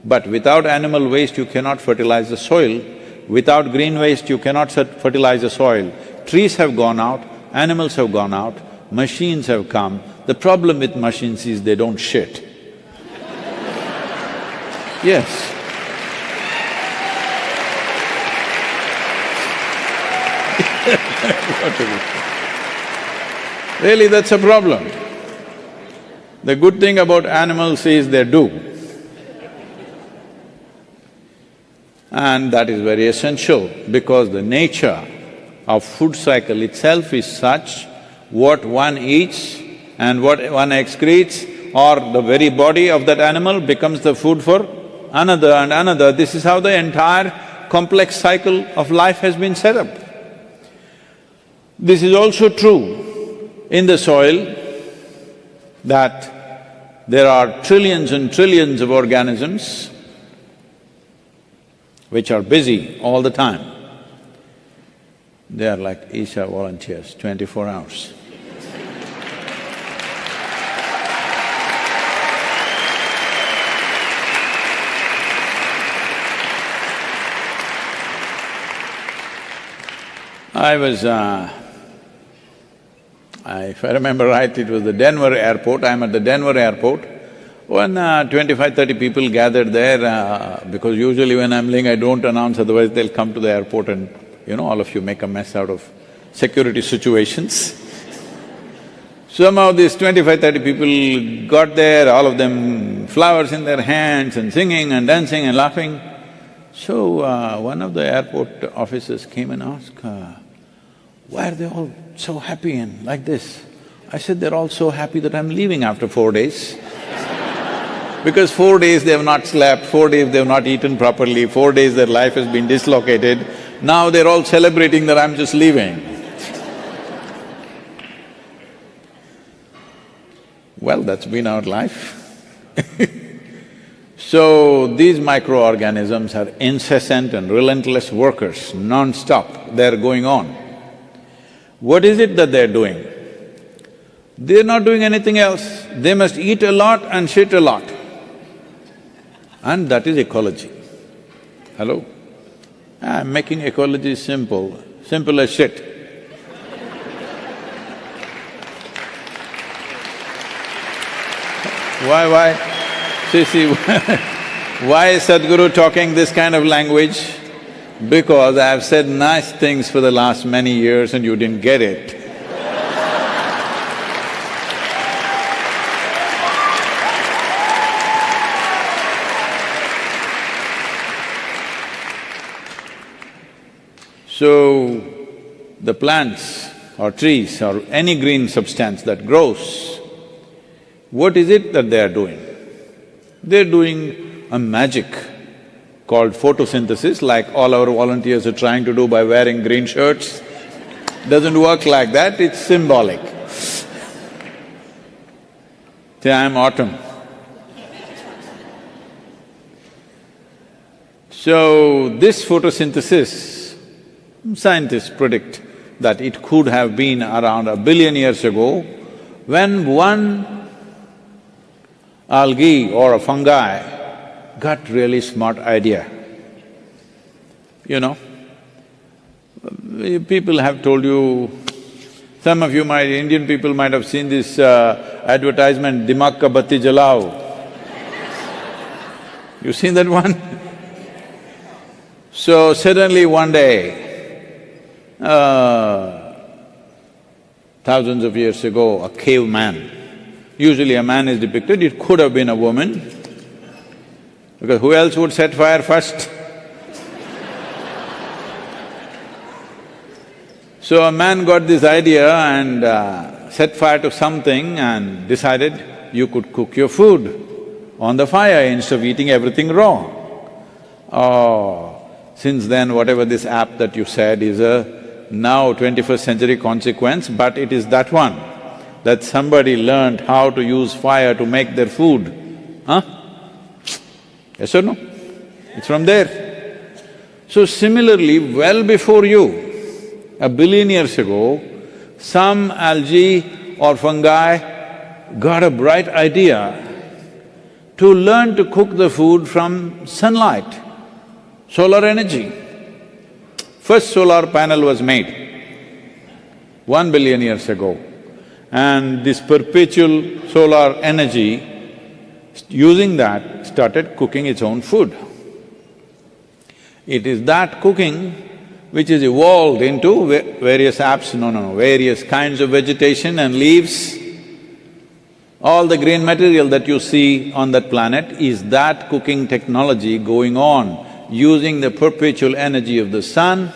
but without animal waste you cannot fertilize the soil. Without green waste you cannot fertilize the soil. Trees have gone out, animals have gone out, machines have come. The problem with machines is they don't shit. yes. Really, that's a problem. The good thing about animals is they do. And that is very essential because the nature of food cycle itself is such, what one eats and what one excretes or the very body of that animal becomes the food for another and another. This is how the entire complex cycle of life has been set up. This is also true in the soil that there are trillions and trillions of organisms which are busy all the time. They are like Isha volunteers, twenty-four hours. I was uh, I, if I remember right, it was the Denver airport, I'm at the Denver airport. When uh, 25, 30 people gathered there, uh, because usually when I'm leaving I don't announce, otherwise they'll come to the airport and, you know, all of you make a mess out of security situations. Somehow these 25, 30 people got there, all of them flowers in their hands and singing and dancing and laughing. So, uh, one of the airport officers came and asked, uh, why are they all so happy and like this? I said, they're all so happy that I'm leaving after four days. because four days they have not slept, four days they have not eaten properly, four days their life has been dislocated, now they're all celebrating that I'm just leaving. well, that's been our life So, these microorganisms are incessant and relentless workers, non-stop, they're going on. What is it that they're doing? They're not doing anything else, they must eat a lot and shit a lot. And that is ecology. Hello? Ah, I'm making ecology simple, simple as shit. why, why? See, see, why is Sadhguru talking this kind of language? Because I've said nice things for the last many years and you didn't get it. So, the plants or trees or any green substance that grows, what is it that they are doing? They're doing a magic called photosynthesis, like all our volunteers are trying to do by wearing green shirts. Doesn't work like that, it's symbolic. Say, I'm autumn. So, this photosynthesis, scientists predict that it could have been around a billion years ago when one algae or a fungi gut really smart idea. You know, people have told you, some of you might… Indian people might have seen this uh, advertisement, Dimag ka batti jalao. You seen that one? so suddenly one day, uh, thousands of years ago, a caveman, usually a man is depicted, it could have been a woman, because who else would set fire first? so a man got this idea and uh, set fire to something and decided you could cook your food on the fire instead of eating everything raw. Oh, since then whatever this app that you said is a now twenty-first century consequence, but it is that one, that somebody learned how to use fire to make their food, huh? Yes or no? It's from there. So similarly, well before you, a billion years ago, some algae or fungi got a bright idea to learn to cook the food from sunlight, solar energy. First solar panel was made one billion years ago and this perpetual solar energy, using that, started cooking its own food. It is that cooking which is evolved into various apps, no, no, no, various kinds of vegetation and leaves all the green material that you see on that planet is that cooking technology going on using the perpetual energy of the sun.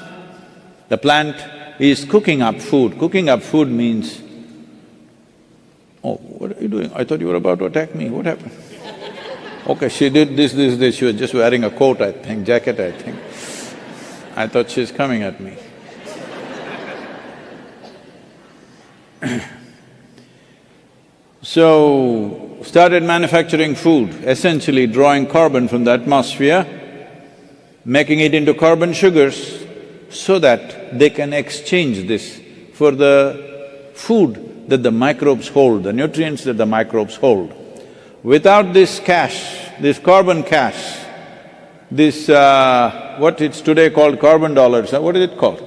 The plant is cooking up food. Cooking up food means, oh, what are you doing? I thought you were about to attack me, what happened? Okay, she did this, this, this, she was just wearing a coat, I think, jacket, I think. I thought she's coming at me. So, started manufacturing food, essentially drawing carbon from the atmosphere, making it into carbon sugars so that they can exchange this for the food that the microbes hold, the nutrients that the microbes hold. Without this cash, this carbon cash, this uh, what it's today called carbon dollars, what is it called?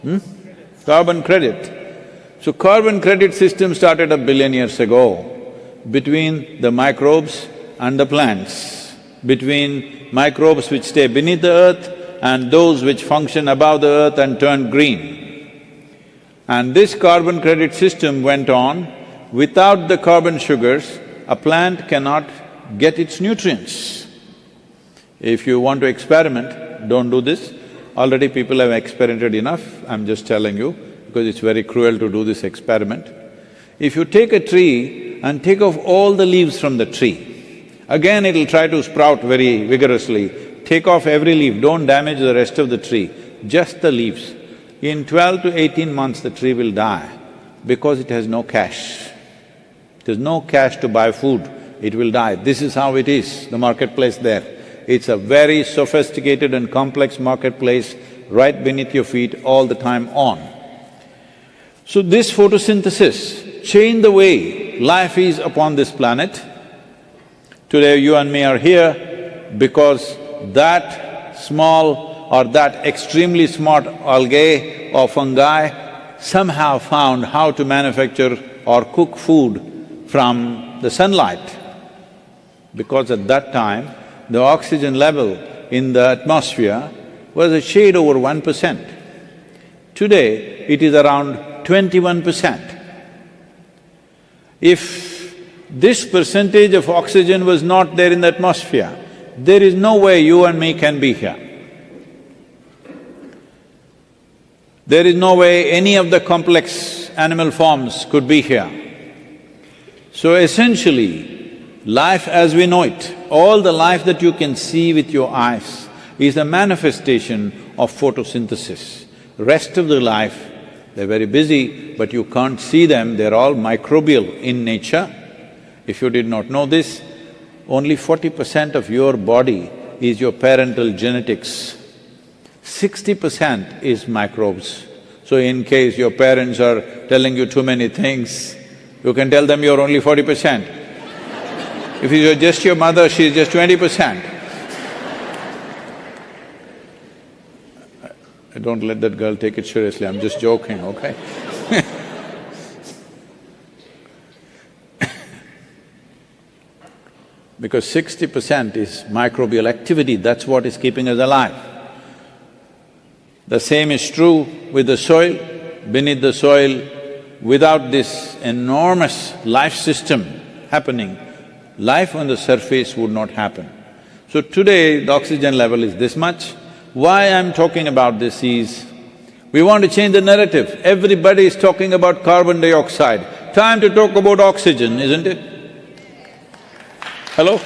Hmm? Carbon credit. So carbon credit system started a billion years ago between the microbes and the plants, between microbes which stay beneath the earth and those which function above the earth and turn green. And this carbon credit system went on, without the carbon sugars, a plant cannot get its nutrients. If you want to experiment, don't do this. Already people have experimented enough, I'm just telling you because it's very cruel to do this experiment. If you take a tree and take off all the leaves from the tree, again it'll try to sprout very vigorously. Take off every leaf, don't damage the rest of the tree, just the leaves. In twelve to eighteen months the tree will die because it has no cash. There's no cash to buy food, it will die. This is how it is, the marketplace there. It's a very sophisticated and complex marketplace right beneath your feet all the time on. So this photosynthesis changed the way life is upon this planet. Today you and me are here because that small or that extremely smart algae or fungi somehow found how to manufacture or cook food from the sunlight. Because at that time, the oxygen level in the atmosphere was a shade over one percent. Today, it is around twenty-one percent. If this percentage of oxygen was not there in the atmosphere, there is no way you and me can be here. There is no way any of the complex animal forms could be here. So essentially, life as we know it, all the life that you can see with your eyes is a manifestation of photosynthesis. Rest of the life they're very busy, but you can't see them, they're all microbial in nature. If you did not know this, only forty percent of your body is your parental genetics. Sixty percent is microbes. So in case your parents are telling you too many things, you can tell them you're only forty percent. If you're just your mother, she's just twenty percent. I don't let that girl take it seriously, I'm just joking, okay? because sixty percent is microbial activity, that's what is keeping us alive. The same is true with the soil. Beneath the soil, without this enormous life system happening, life on the surface would not happen. So today, the oxygen level is this much. Why I'm talking about this is, we want to change the narrative. Everybody is talking about carbon dioxide. Time to talk about oxygen, isn't it? Hello?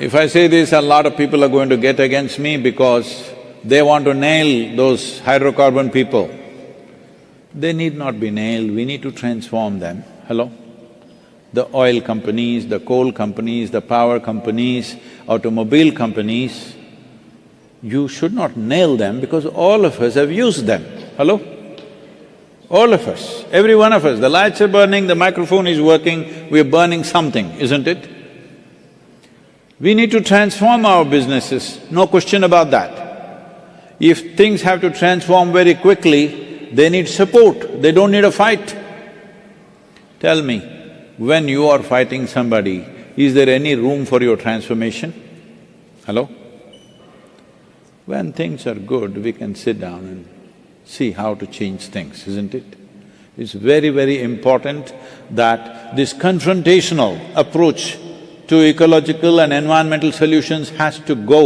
If I say this, a lot of people are going to get against me because they want to nail those hydrocarbon people. They need not be nailed, we need to transform them. Hello? The oil companies, the coal companies, the power companies, automobile companies, you should not nail them because all of us have used them. Hello? All of us, every one of us, the lights are burning, the microphone is working, we're burning something, isn't it? We need to transform our businesses, no question about that. If things have to transform very quickly, they need support, they don't need a fight. Tell me, when you are fighting somebody, is there any room for your transformation? Hello? When things are good, we can sit down and see how to change things, isn't it? It's very, very important that this confrontational approach to ecological and environmental solutions has to go.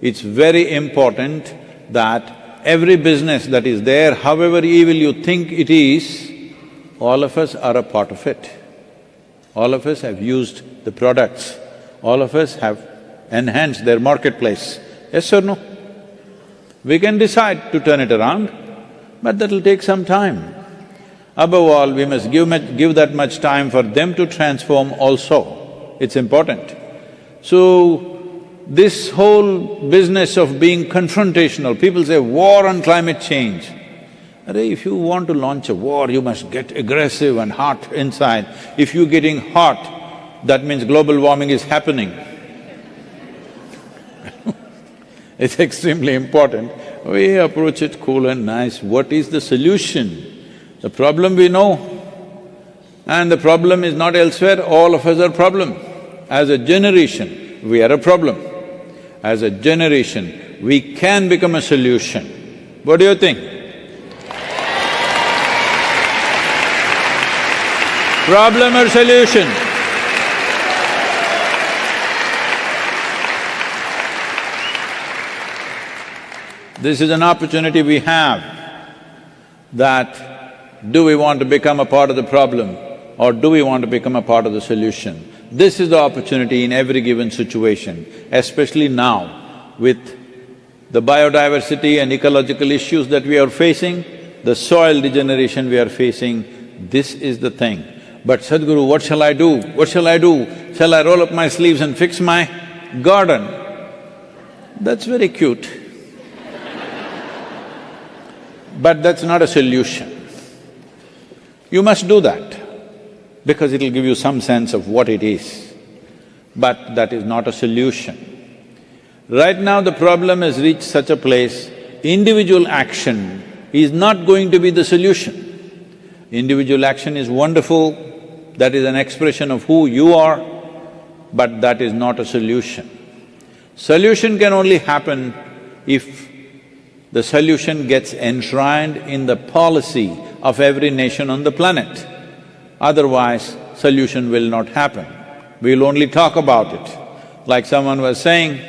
It's very important that every business that is there, however evil you think it is, all of us are a part of it. All of us have used the products, all of us have enhanced their marketplace. Yes or no? We can decide to turn it around, but that'll take some time. Above all, we must give, give that much time for them to transform also it's important. So, this whole business of being confrontational, people say war on climate change. if you want to launch a war, you must get aggressive and hot inside. If you're getting hot, that means global warming is happening. it's extremely important. We approach it cool and nice. What is the solution? The problem we know, and the problem is not elsewhere, all of us are problem. As a generation, we are a problem. As a generation, we can become a solution. What do you think? Problem or solution? This is an opportunity we have that do we want to become a part of the problem or do we want to become a part of the solution? This is the opportunity in every given situation, especially now with the biodiversity and ecological issues that we are facing, the soil degeneration we are facing, this is the thing. But Sadhguru, what shall I do? What shall I do? Shall I roll up my sleeves and fix my garden? That's very cute. but that's not a solution. You must do that because it'll give you some sense of what it is. But that is not a solution. Right now the problem has reached such a place, individual action is not going to be the solution. Individual action is wonderful, that is an expression of who you are, but that is not a solution. Solution can only happen if the solution gets enshrined in the policy of every nation on the planet. Otherwise, solution will not happen. We'll only talk about it. Like someone was saying,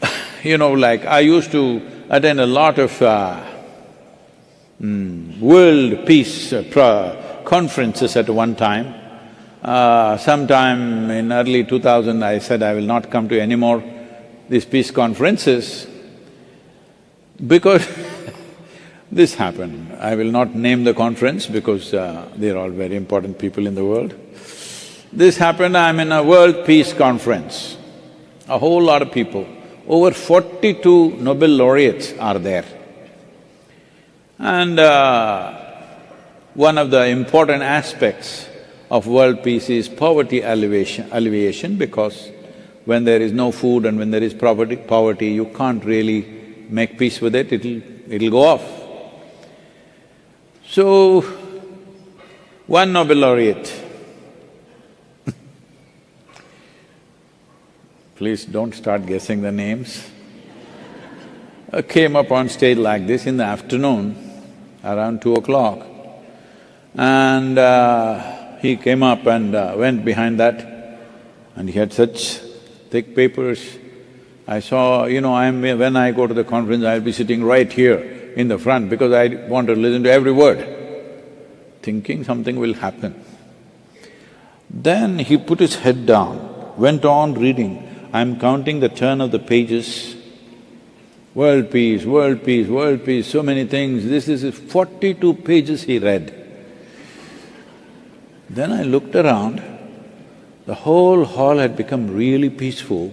you know, like I used to attend a lot of uh, mm, world peace uh, conferences at one time. Uh, sometime in early 2000, I said I will not come to any more these peace conferences because this happened. I will not name the conference because uh, they're all very important people in the world. This happened, I'm in a World Peace Conference. A whole lot of people, over forty-two Nobel laureates are there. And uh, one of the important aspects of world peace is poverty alleviation, alleviation because when there is no food and when there is poverty, poverty, you can't really make peace with it, it'll… it'll go off. So, one Nobel laureate. Please don't start guessing the names, came up on stage like this in the afternoon, around two o'clock, and uh, he came up and uh, went behind that, and he had such thick papers. I saw, you know, I'm… when I go to the conference, I'll be sitting right here in the front because I want to listen to every word, thinking something will happen. Then he put his head down, went on reading. I'm counting the turn of the pages. World peace, world peace, world peace, so many things. This is forty-two pages he read. Then I looked around, the whole hall had become really peaceful.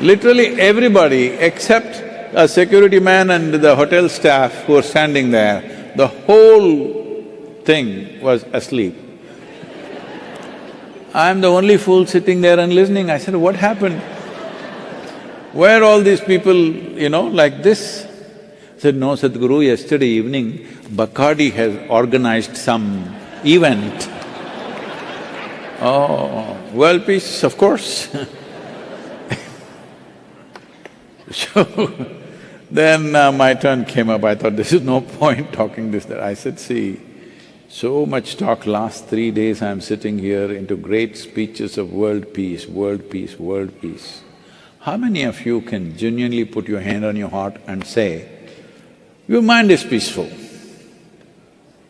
Literally everybody except a security man and the hotel staff who were standing there, the whole thing was asleep. I'm the only fool sitting there and listening. I said, what happened? Where all these people, you know, like this? I said, no, Sadhguru, yesterday evening, Bacardi has organized some event. oh, world peace, of course So, then uh, my turn came up, I thought, this is no point talking this, that. I said, see, so much talk last three days I'm sitting here into great speeches of world peace, world peace, world peace. How many of you can genuinely put your hand on your heart and say, your mind is peaceful?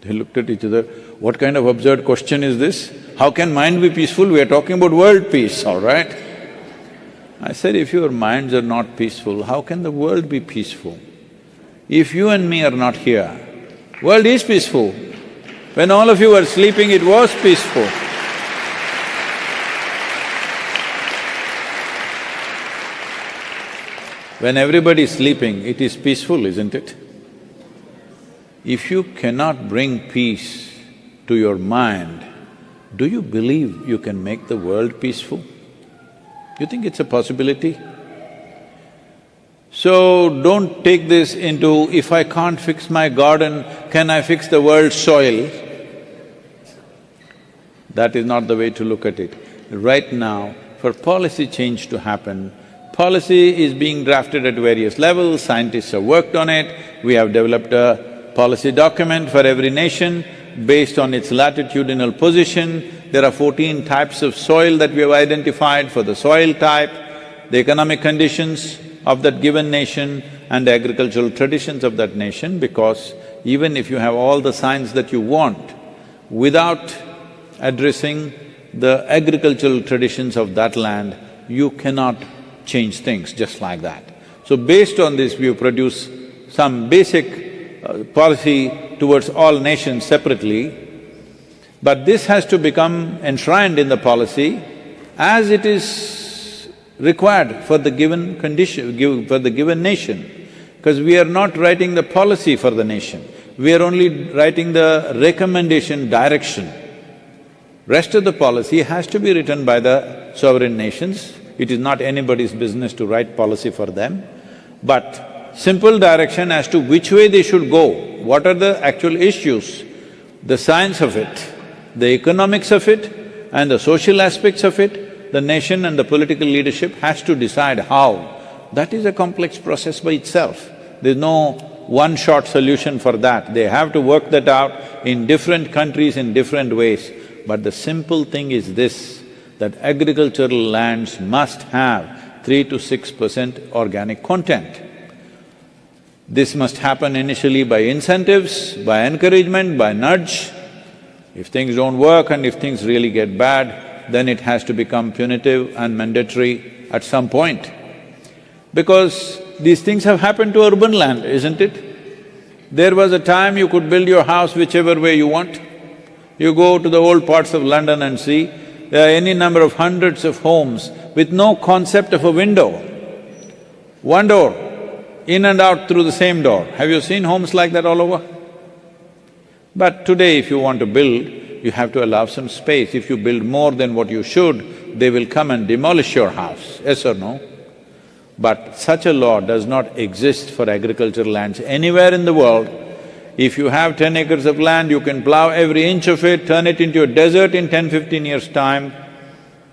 They looked at each other, what kind of absurd question is this? How can mind be peaceful? We are talking about world peace, all right? I said, if your minds are not peaceful, how can the world be peaceful? If you and me are not here, world is peaceful, when all of you were sleeping, it was peaceful. When everybody is sleeping, it is peaceful, isn't it? If you cannot bring peace to your mind, do you believe you can make the world peaceful? You think it's a possibility? So don't take this into, if I can't fix my garden, can I fix the world's soil? That is not the way to look at it. Right now, for policy change to happen, policy is being drafted at various levels, scientists have worked on it, we have developed a policy document for every nation based on its latitudinal position. There are fourteen types of soil that we have identified for the soil type, the economic conditions of that given nation and the agricultural traditions of that nation because even if you have all the science that you want, without addressing the agricultural traditions of that land, you cannot change things just like that. So based on this, we produce some basic uh, policy towards all nations separately, but this has to become enshrined in the policy as it is required for the given condition, give, for the given nation. Because we are not writing the policy for the nation, we are only writing the recommendation, direction. Rest of the policy has to be written by the sovereign nations. It is not anybody's business to write policy for them. But simple direction as to which way they should go, what are the actual issues, the science of it, the economics of it and the social aspects of it, the nation and the political leadership has to decide how. That is a complex process by itself. There's no one-shot solution for that. They have to work that out in different countries in different ways. But the simple thing is this, that agricultural lands must have three to six percent organic content. This must happen initially by incentives, by encouragement, by nudge. If things don't work and if things really get bad, then it has to become punitive and mandatory at some point. Because these things have happened to urban land, isn't it? There was a time you could build your house whichever way you want. You go to the old parts of London and see, there are any number of hundreds of homes with no concept of a window. One door. In and out through the same door. Have you seen homes like that all over? But today if you want to build, you have to allow some space. If you build more than what you should, they will come and demolish your house, yes or no? But such a law does not exist for agricultural lands anywhere in the world. If you have ten acres of land, you can plow every inch of it, turn it into a desert in 10, 15 years' time.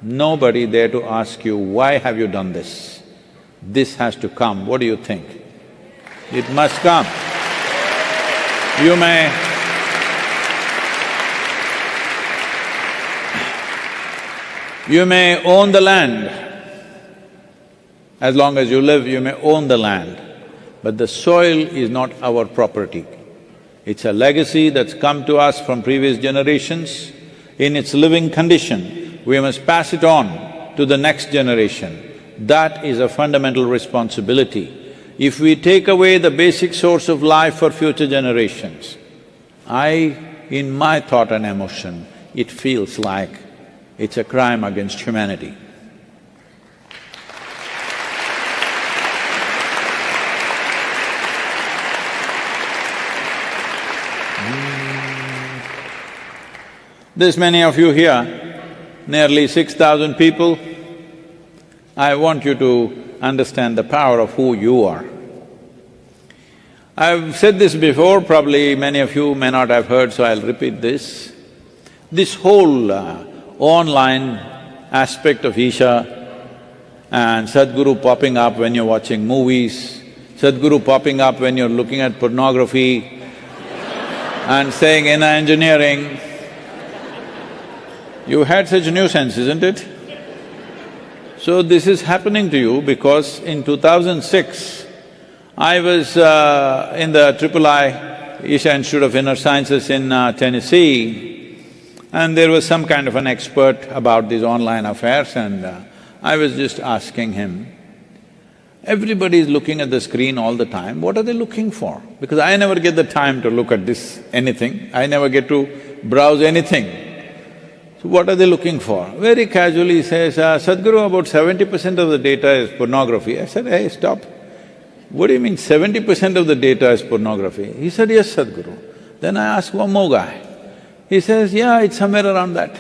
Nobody there to ask you, why have you done this? This has to come, what do you think? It must come. You may… You may own the land. As long as you live, you may own the land. But the soil is not our property. It's a legacy that's come to us from previous generations. In its living condition, we must pass it on to the next generation. That is a fundamental responsibility. If we take away the basic source of life for future generations, I, in my thought and emotion, it feels like it's a crime against humanity. Mm. There's many of you here, nearly six thousand people. I want you to understand the power of who you are. I've said this before, probably many of you may not have heard, so I'll repeat this. This whole uh, online aspect of Isha and Sadhguru popping up when you're watching movies, Sadhguru popping up when you're looking at pornography and saying inner engineering, you had such nuisance, isn't it? So this is happening to you because in 2006, I was uh, in the Triple I Isha Institute of Inner Sciences in uh, Tennessee and there was some kind of an expert about these online affairs and uh, I was just asking him, everybody is looking at the screen all the time, what are they looking for? Because I never get the time to look at this anything, I never get to browse anything. What are they looking for? Very casually he says, uh, Sadhguru, about seventy percent of the data is pornography. I said, hey, stop. What do you mean seventy percent of the data is pornography? He said, yes, Sadhguru. Then I asked one more guy. He says, yeah, it's somewhere around that.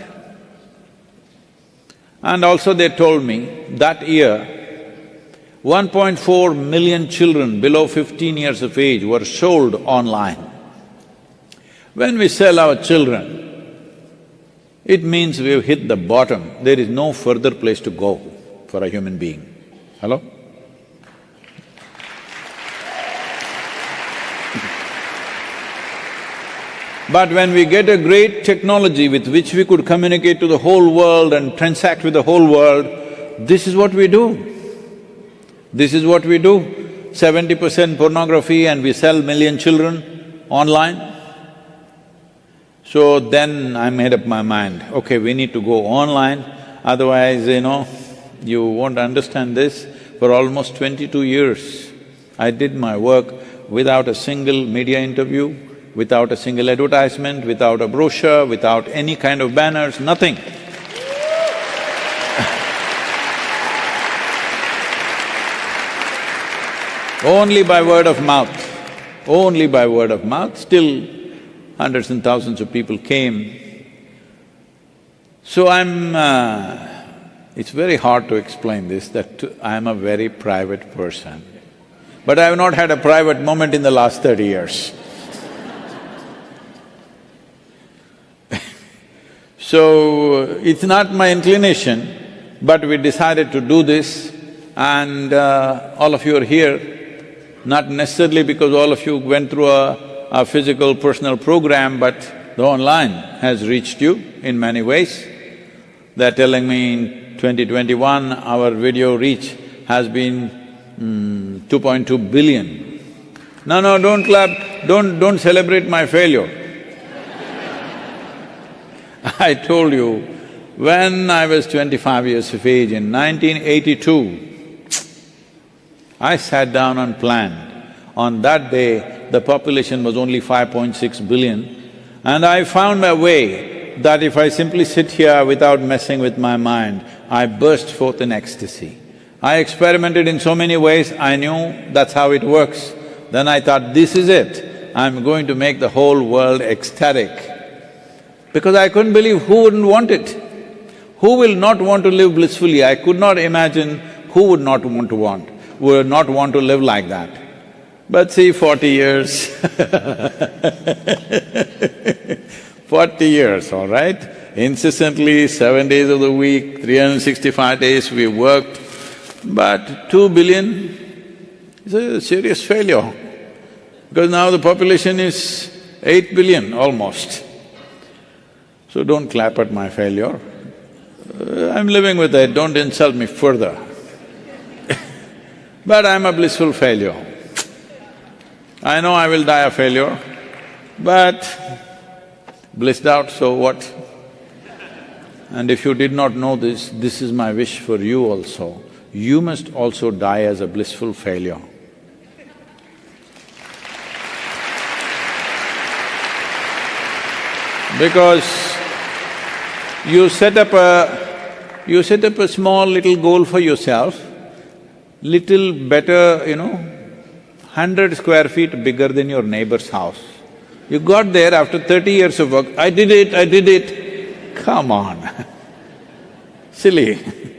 And also they told me that year, 1.4 million children below 15 years of age were sold online. When we sell our children, it means we've hit the bottom. There is no further place to go for a human being. Hello? But when we get a great technology with which we could communicate to the whole world and transact with the whole world, this is what we do. This is what we do. Seventy percent pornography and we sell million children online. So then I made up my mind, okay, we need to go online, otherwise, you know, you won't understand this. For almost twenty-two years, I did my work without a single media interview, without a single advertisement, without a brochure, without any kind of banners, nothing. only by word of mouth, only by word of mouth, still hundreds and thousands of people came. So I'm… Uh, it's very hard to explain this, that I'm a very private person. But I have not had a private moment in the last thirty years. so, it's not my inclination, but we decided to do this and uh, all of you are here, not necessarily because all of you went through a a physical personal program, but the online has reached you in many ways. They're telling me in 2021, our video reach has been mm, 2.2 billion. No, no, don't clap, don't… don't celebrate my failure. I told you, when I was twenty-five years of age in 1982, I sat down and planned. On that day, the population was only 5.6 billion. And I found a way that if I simply sit here without messing with my mind, I burst forth in ecstasy. I experimented in so many ways, I knew that's how it works. Then I thought, this is it, I'm going to make the whole world ecstatic. Because I couldn't believe who wouldn't want it. Who will not want to live blissfully? I could not imagine who would not want to want, would not want to live like that. But see, forty years Forty years, all right? Incessantly, seven days of the week, 365 days we worked, but two billion is a serious failure because now the population is eight billion almost. So don't clap at my failure. Uh, I'm living with it, don't insult me further. but I'm a blissful failure. I know I will die a failure, but blissed out, so what? And if you did not know this, this is my wish for you also. You must also die as a blissful failure. Because you set up a… you set up a small little goal for yourself, little better, you know, hundred square feet bigger than your neighbor's house. You got there after thirty years of work, I did it, I did it. Come on, silly.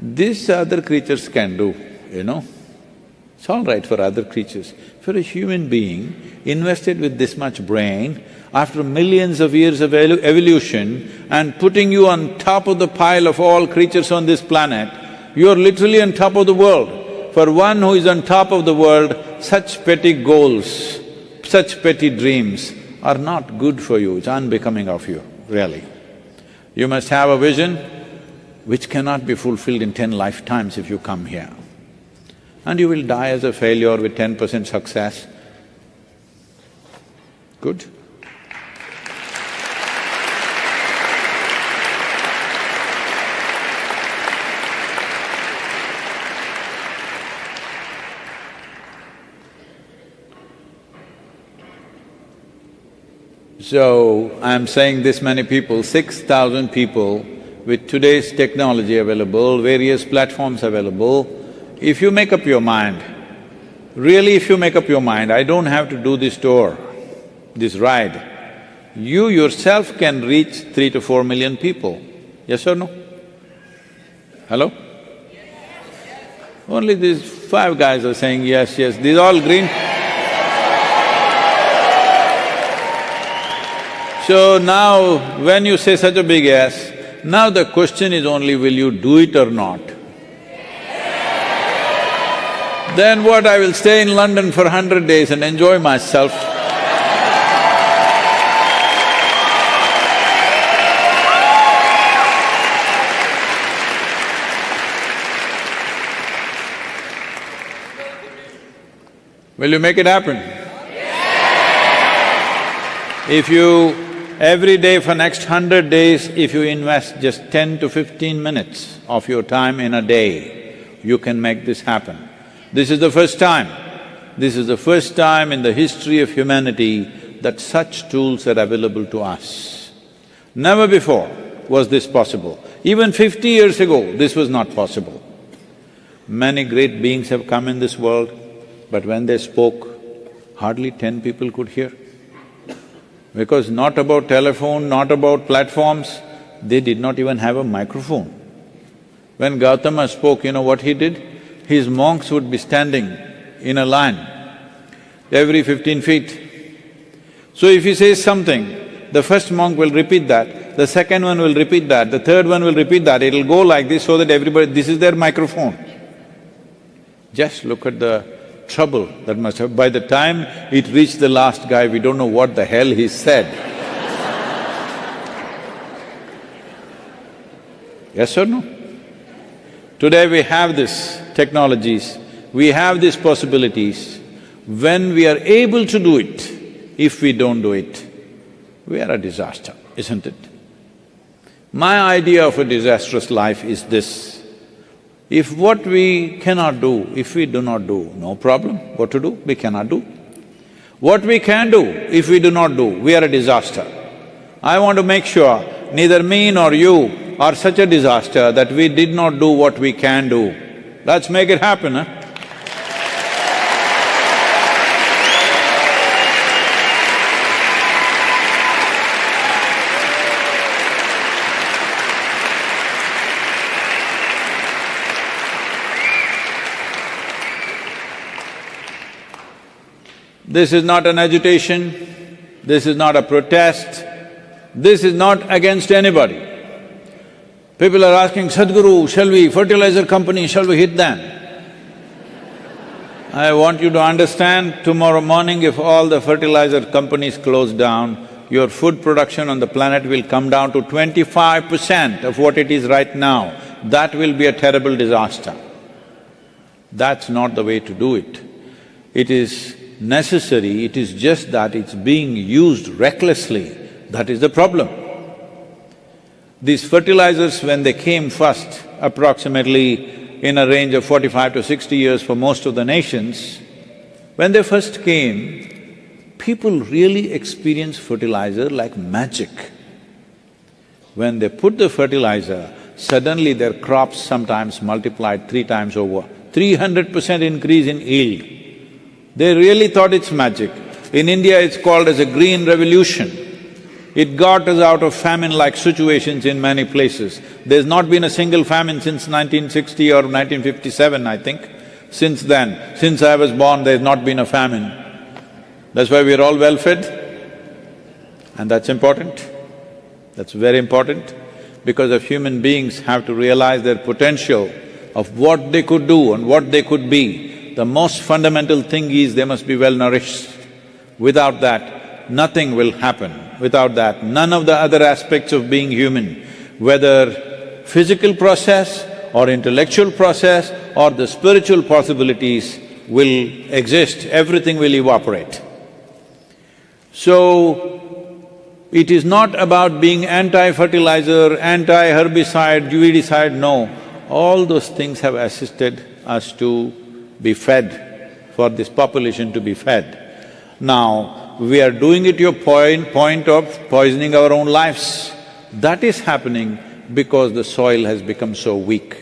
This other creatures can do, you know. It's all right for other creatures. For a human being invested with this much brain, after millions of years of evolution and putting you on top of the pile of all creatures on this planet, you're literally on top of the world. For one who is on top of the world, such petty goals, such petty dreams are not good for you, it's unbecoming of you, really. You must have a vision which cannot be fulfilled in ten lifetimes if you come here. And you will die as a failure with ten percent success. Good? So, I'm saying this many people, six thousand people with today's technology available, various platforms available, if you make up your mind, really if you make up your mind, I don't have to do this tour, this ride, you yourself can reach three to four million people, yes or no? Hello? Only these five guys are saying yes, yes, these all green So now, when you say such a big yes, now the question is only will you do it or not? Then what, I will stay in London for hundred days and enjoy myself. Will you make it happen? If you Every day for next hundred days, if you invest just ten to fifteen minutes of your time in a day, you can make this happen. This is the first time, this is the first time in the history of humanity that such tools are available to us. Never before was this possible. Even fifty years ago, this was not possible. Many great beings have come in this world, but when they spoke, hardly ten people could hear. Because not about telephone, not about platforms, they did not even have a microphone. When Gautama spoke, you know what he did? His monks would be standing in a line every fifteen feet. So if he says something, the first monk will repeat that, the second one will repeat that, the third one will repeat that, it'll go like this so that everybody… this is their microphone. Just look at the trouble that must have… by the time it reached the last guy, we don't know what the hell he said. yes or no? Today we have these technologies, we have these possibilities. When we are able to do it, if we don't do it, we are a disaster, isn't it? My idea of a disastrous life is this if what we cannot do, if we do not do, no problem, what to do? We cannot do. What we can do, if we do not do, we are a disaster. I want to make sure neither me nor you are such a disaster that we did not do what we can do. Let's make it happen, huh? This is not an agitation, this is not a protest, this is not against anybody. People are asking, Sadhguru, shall we, fertilizer company, shall we hit them? I want you to understand, tomorrow morning if all the fertilizer companies close down, your food production on the planet will come down to twenty-five percent of what it is right now. That will be a terrible disaster. That's not the way to do it. It is necessary, it is just that it's being used recklessly, that is the problem. These fertilizers, when they came first, approximately in a range of forty-five to sixty years for most of the nations, when they first came, people really experienced fertilizer like magic. When they put the fertilizer, suddenly their crops sometimes multiplied three times over, three hundred percent increase in yield. They really thought it's magic. In India, it's called as a green revolution. It got us out of famine-like situations in many places. There's not been a single famine since 1960 or 1957, I think. Since then, since I was born, there's not been a famine. That's why we're all well-fed. And that's important. That's very important because if human beings have to realize their potential of what they could do and what they could be, the most fundamental thing is they must be well nourished. Without that, nothing will happen. Without that, none of the other aspects of being human, whether physical process or intellectual process or the spiritual possibilities will exist, everything will evaporate. So, it is not about being anti-fertilizer, anti-herbicide, weedicide, no. All those things have assisted us to be fed, for this population to be fed. Now, we are doing it to a point, point of poisoning our own lives. That is happening because the soil has become so weak.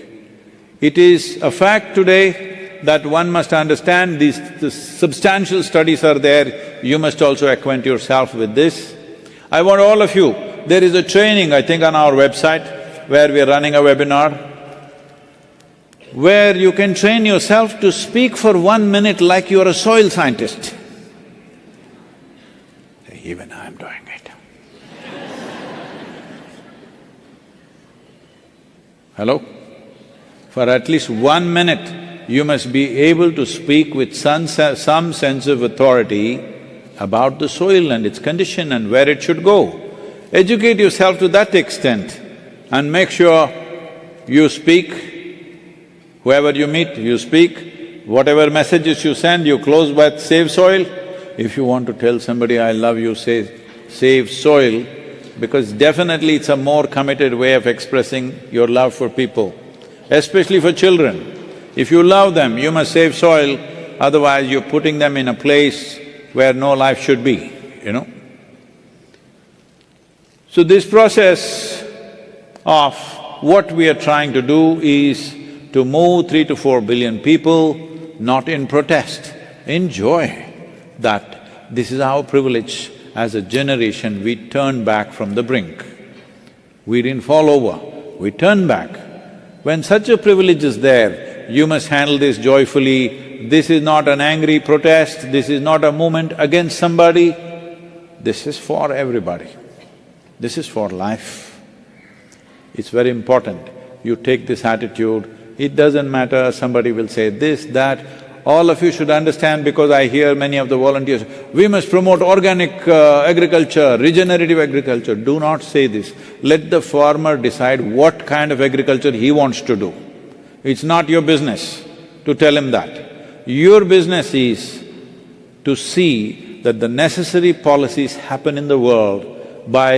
It is a fact today that one must understand these the substantial studies are there, you must also acquaint yourself with this. I want all of you, there is a training, I think on our website, where we are running a webinar, where you can train yourself to speak for one minute like you're a soil scientist. Even I'm doing it. Hello? For at least one minute, you must be able to speak with some, some sense of authority about the soil and its condition and where it should go. Educate yourself to that extent and make sure you speak, whoever you meet, you speak, whatever messages you send, you close with save soil. If you want to tell somebody, I love you, say, save soil, because definitely it's a more committed way of expressing your love for people, especially for children. If you love them, you must save soil, otherwise you're putting them in a place where no life should be, you know. So this process of what we are trying to do is to move three to four billion people, not in protest, in joy that this is our privilege as a generation, we turn back from the brink. We didn't fall over, we turn back. When such a privilege is there, you must handle this joyfully. This is not an angry protest, this is not a movement against somebody, this is for everybody. This is for life. It's very important you take this attitude. It doesn't matter, somebody will say this, that, all of you should understand because I hear many of the volunteers, we must promote organic uh, agriculture, regenerative agriculture. Do not say this. Let the farmer decide what kind of agriculture he wants to do. It's not your business to tell him that. Your business is to see that the necessary policies happen in the world by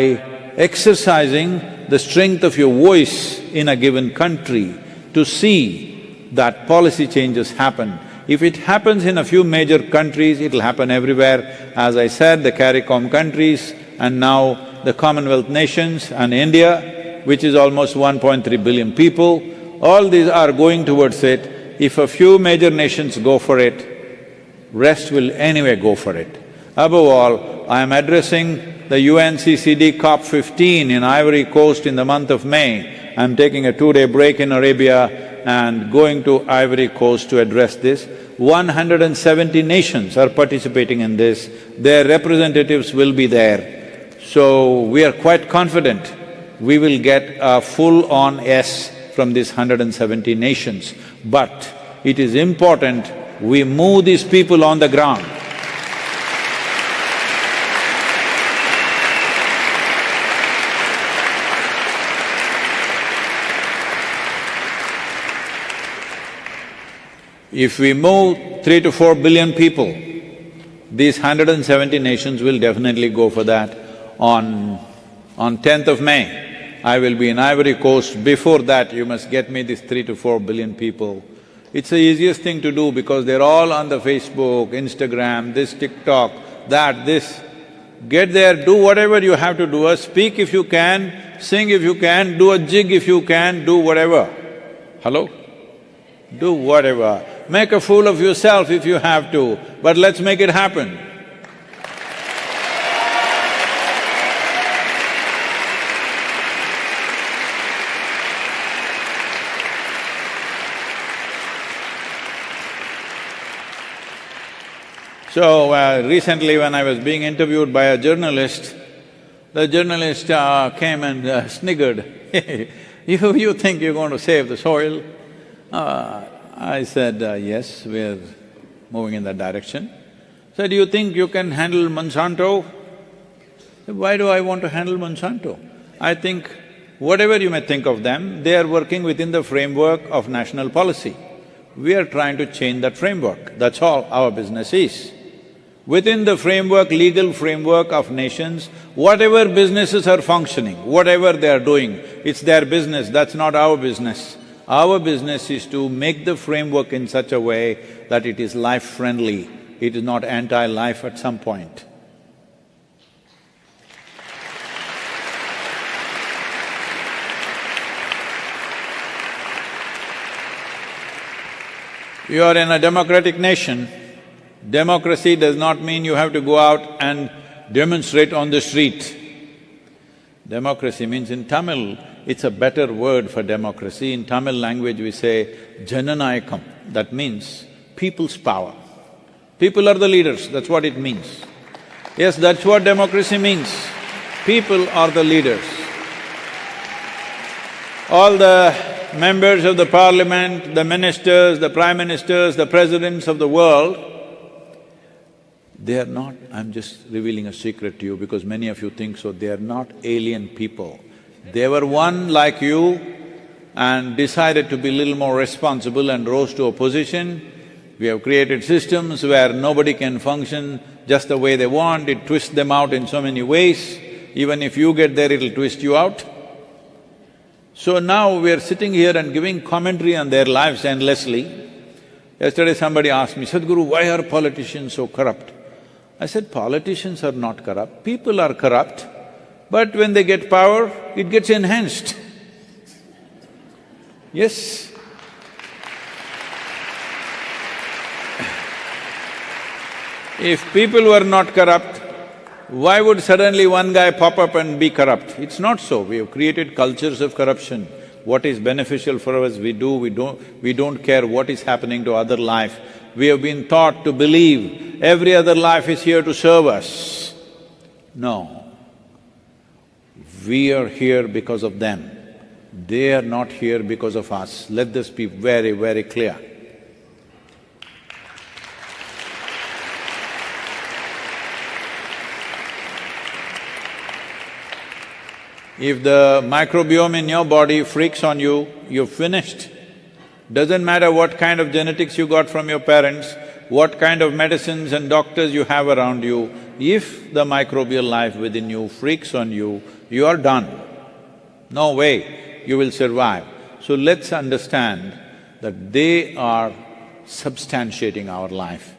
exercising the strength of your voice in a given country to see that policy changes happen if it happens in a few major countries, it'll happen everywhere. As I said, the CARICOM countries and now the Commonwealth nations and India, which is almost 1.3 billion people. All these are going towards it. If a few major nations go for it, rest will anyway go for it. Above all, I am addressing the UNCCD COP 15 in Ivory Coast in the month of May. I'm taking a two-day break in Arabia and going to Ivory Coast to address this. 170 nations are participating in this, their representatives will be there. So, we are quite confident we will get a full-on yes from these 170 nations. But it is important we move these people on the ground. If we move three to four billion people, these 170 nations will definitely go for that. On… on 10th of May, I will be in Ivory Coast. Before that, you must get me these three to four billion people. It's the easiest thing to do because they're all on the Facebook, Instagram, this TikTok, that, this. Get there, do whatever you have to do, speak if you can, sing if you can, do a jig if you can, do whatever. Hello? Do whatever. Make a fool of yourself if you have to, but let's make it happen. So, uh, recently when I was being interviewed by a journalist, the journalist uh, came and uh, sniggered, you, you think you're going to save the soil? I said, uh, yes, we're moving in that direction. Said, do you think you can handle Monsanto? Why do I want to handle Monsanto? I think whatever you may think of them, they are working within the framework of national policy. We are trying to change that framework, that's all our business is. Within the framework, legal framework of nations, whatever businesses are functioning, whatever they are doing, it's their business, that's not our business. Our business is to make the framework in such a way that it is life-friendly, it is not anti-life at some point. You are in a democratic nation, democracy does not mean you have to go out and demonstrate on the street. Democracy means in Tamil, it's a better word for democracy. In Tamil language we say Jananayakam, that means people's power. People are the leaders, that's what it means. Yes, that's what democracy means. People are the leaders. All the members of the parliament, the ministers, the prime ministers, the presidents of the world, they are not… I'm just revealing a secret to you because many of you think so, they are not alien people. They were one like you and decided to be a little more responsible and rose to a position. We have created systems where nobody can function just the way they want, it twists them out in so many ways. Even if you get there, it'll twist you out. So now we are sitting here and giving commentary on their lives endlessly. Yesterday somebody asked me, Sadhguru, why are politicians so corrupt? I said, politicians are not corrupt, people are corrupt. But when they get power, it gets enhanced. Yes. If people were not corrupt, why would suddenly one guy pop up and be corrupt? It's not so. We have created cultures of corruption. What is beneficial for us, we do, we don't… we don't care what is happening to other life. We have been taught to believe every other life is here to serve us. No. We are here because of them. They are not here because of us. Let this be very, very clear. If the microbiome in your body freaks on you, you're finished. Doesn't matter what kind of genetics you got from your parents, what kind of medicines and doctors you have around you, if the microbial life within you freaks on you, you are done. No way you will survive. So let's understand that they are substantiating our life.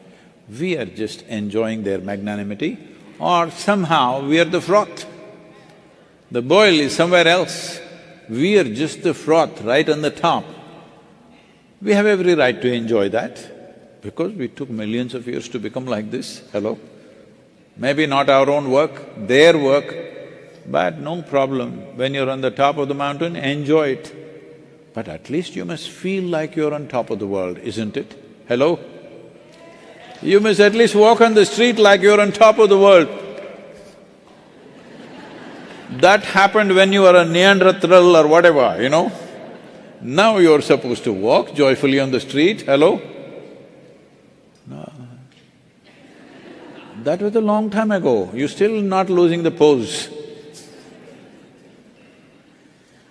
We are just enjoying their magnanimity or somehow we are the froth. The boil is somewhere else. we are just the froth right on the top. We have every right to enjoy that because we took millions of years to become like this, hello? Maybe not our own work, their work, but no problem. When you're on the top of the mountain, enjoy it. But at least you must feel like you're on top of the world, isn't it? Hello? You must at least walk on the street like you're on top of the world. That happened when you were a Neanderthal or whatever, you know. Now you're supposed to walk joyfully on the street, hello? No. That was a long time ago, you're still not losing the pose.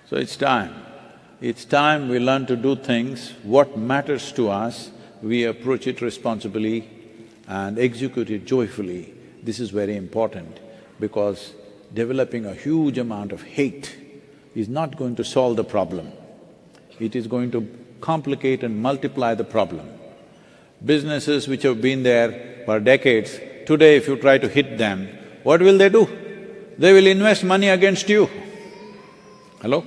So it's time. It's time we learn to do things, what matters to us, we approach it responsibly and execute it joyfully. This is very important because developing a huge amount of hate is not going to solve the problem. It is going to complicate and multiply the problem. Businesses which have been there for decades, today if you try to hit them, what will they do? They will invest money against you. Hello?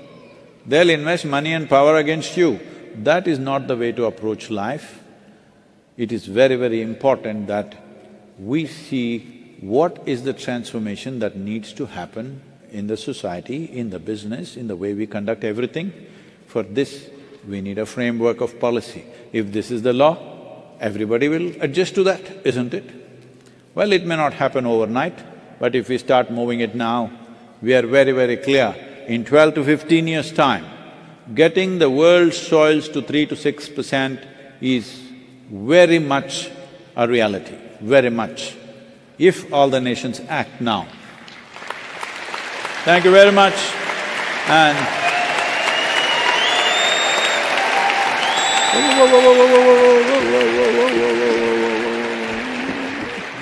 They'll invest money and power against you. That is not the way to approach life. It is very, very important that we see what is the transformation that needs to happen in the society, in the business, in the way we conduct everything. For this, we need a framework of policy. If this is the law, everybody will adjust to that, isn't it? Well, it may not happen overnight, but if we start moving it now, we are very, very clear in twelve to fifteen years' time, getting the world's soils to three to six percent is very much a reality, very much, if all the nations act now. Thank you very much and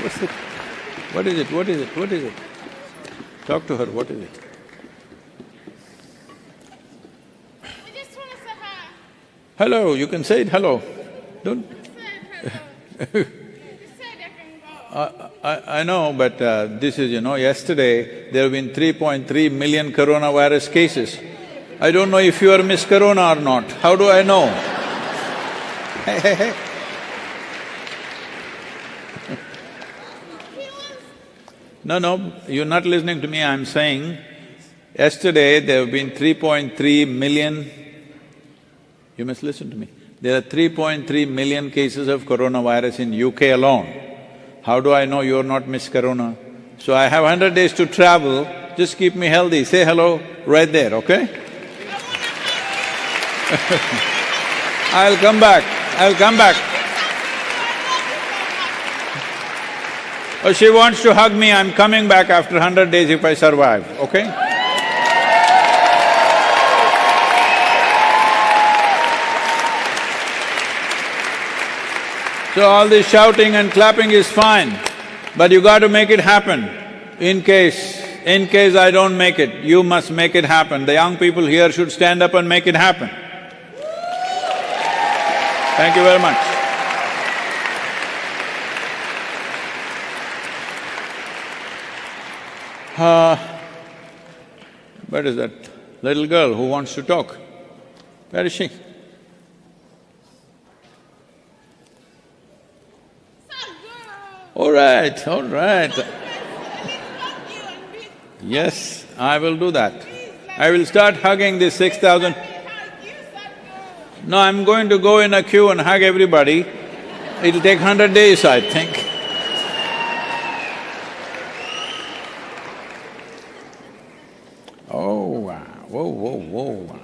What's it? What is it? What is it? What is it? Talk to her, what is it? Hello, you can say it hello. Don't I, I, I know, but uh, this is, you know, yesterday there have been 3.3 million coronavirus cases. I don't know if you are Miss Corona or not. How do I know? No, no, you're not listening to me, I'm saying, yesterday there have been 3.3 million you must listen to me. There are 3.3 million cases of coronavirus in UK alone. How do I know you're not Miss Corona? So I have hundred days to travel, just keep me healthy, say hello right there, okay? I'll come back, I'll come back. Oh, she wants to hug me, I'm coming back after hundred days if I survive, okay? So all this shouting and clapping is fine, but you got to make it happen. In case, in case I don't make it, you must make it happen. The young people here should stand up and make it happen. Thank you very much. Uh, where is that little girl who wants to talk? Where is she? All right, all right. Yes, I will do that. I will start hugging this six thousand. No, I'm going to go in a queue and hug everybody. It'll take hundred days, I think. Oh, wow, whoa, whoa, whoa.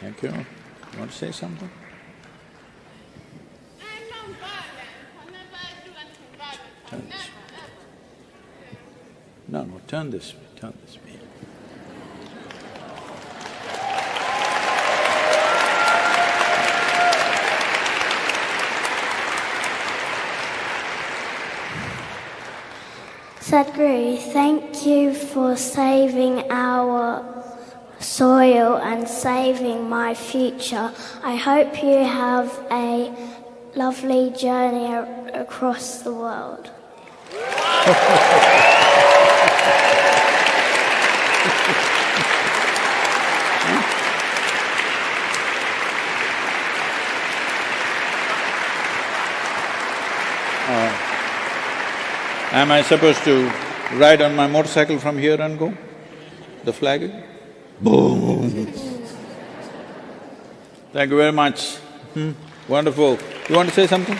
Thank you. You want to say something? Turn this way. No, no, turn this way, turn this way. Sadhguru, thank you for saving our soil and saving my future. I hope you have a lovely journey a- across the world. Uh, Am I supposed to ride on my motorcycle from here and go? The flag? Boom! Thank you very much. Hmm, Wonderful. You want to say something?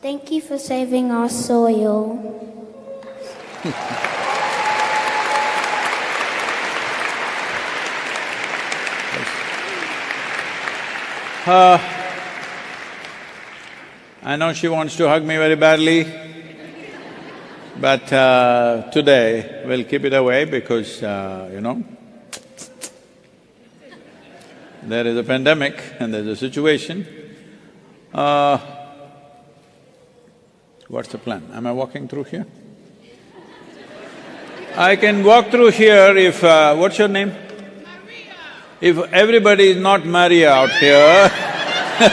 Thank you for saving our soil. Uh, I know she wants to hug me very badly, but uh, today we'll keep it away because, uh, you know, there is a pandemic and there's a situation. Uh, what's the plan? Am I walking through here? I can walk through here if… Uh, what's your name? Maria. If everybody is not Maria out here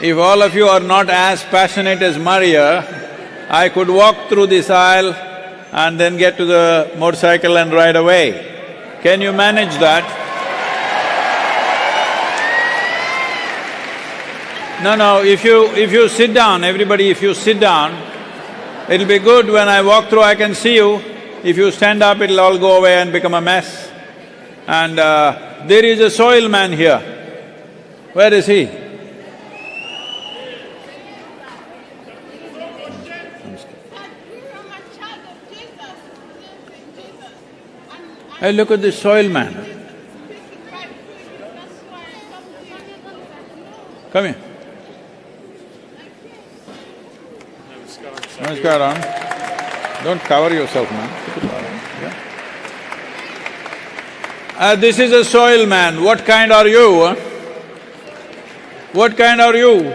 if all of you are not as passionate as Maria, I could walk through this aisle and then get to the motorcycle and ride away. Can you manage that? No, no, if you… if you sit down, everybody if you sit down, it'll be good when I walk through I can see you. If you stand up, it'll all go away and become a mess. And uh, there is a soil man here. Where is he? Hey, look at this soil man. Come here. Namaskaram. Don't cover yourself, man. Keep it on, yeah. Uh, this is a soil man. What kind are you? huh? What kind are you?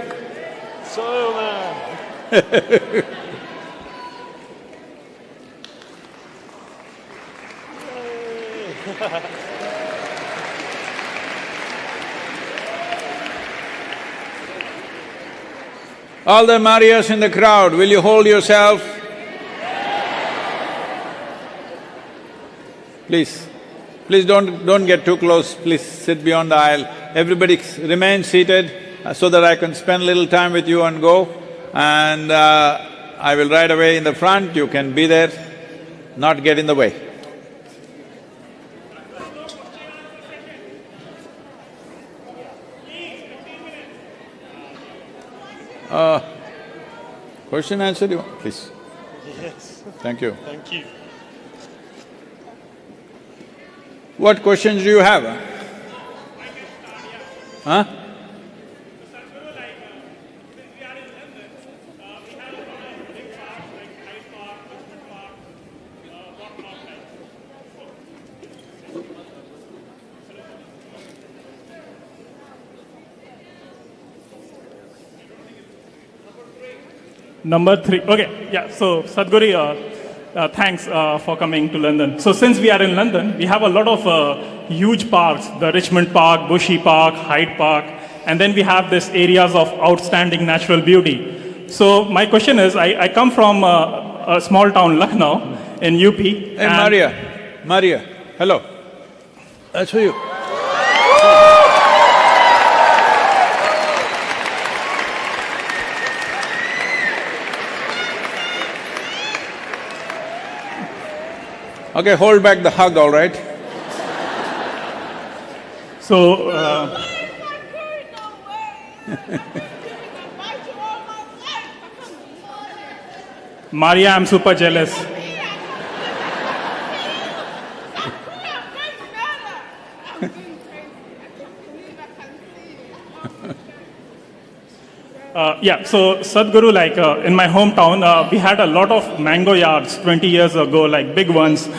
Soil man. All the Marias in the crowd, will you hold yourself? Please, please don't… don't get too close, please sit beyond the aisle. Everybody remain seated uh, so that I can spend little time with you and go. And uh, I will ride away in the front, you can be there, not get in the way. Uh, question answer you want? Please. Yes. Thank you. Thank you. What questions do you have? Huh? Number three, okay, yeah, so Sadhguru, uh, uh, thanks uh, for coming to London. So since we are in London, we have a lot of uh, huge parks, the Richmond Park, Bushy Park, Hyde Park, and then we have these areas of outstanding natural beauty. So my question is, I, I come from uh, a small town, Lucknow, in UP. Hey, Maria, Maria, hello. That's for you. Okay, hold back the hug, all right? So, uh, Maria, I'm super jealous. Uh, yeah, so Sadhguru, like uh, in my hometown, uh, we had a lot of mango yards 20 years ago, like big ones.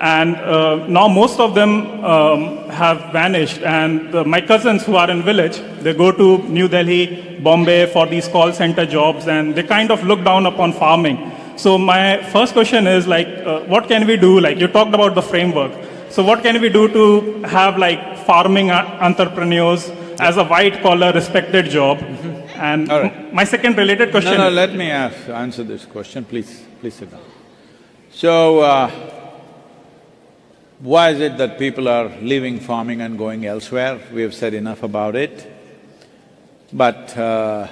And uh, now most of them um, have vanished. And uh, my cousins who are in village, they go to New Delhi, Bombay for these call center jobs, and they kind of look down upon farming. So my first question is like, uh, what can we do? Like you talked about the framework. So what can we do to have like farming entrepreneurs as a white collar respected job? And m- my second related question. No, no, let me ask, answer this question, please, please sit down. So, uh, why is it that people are leaving farming and going elsewhere? We have said enough about it. But uh,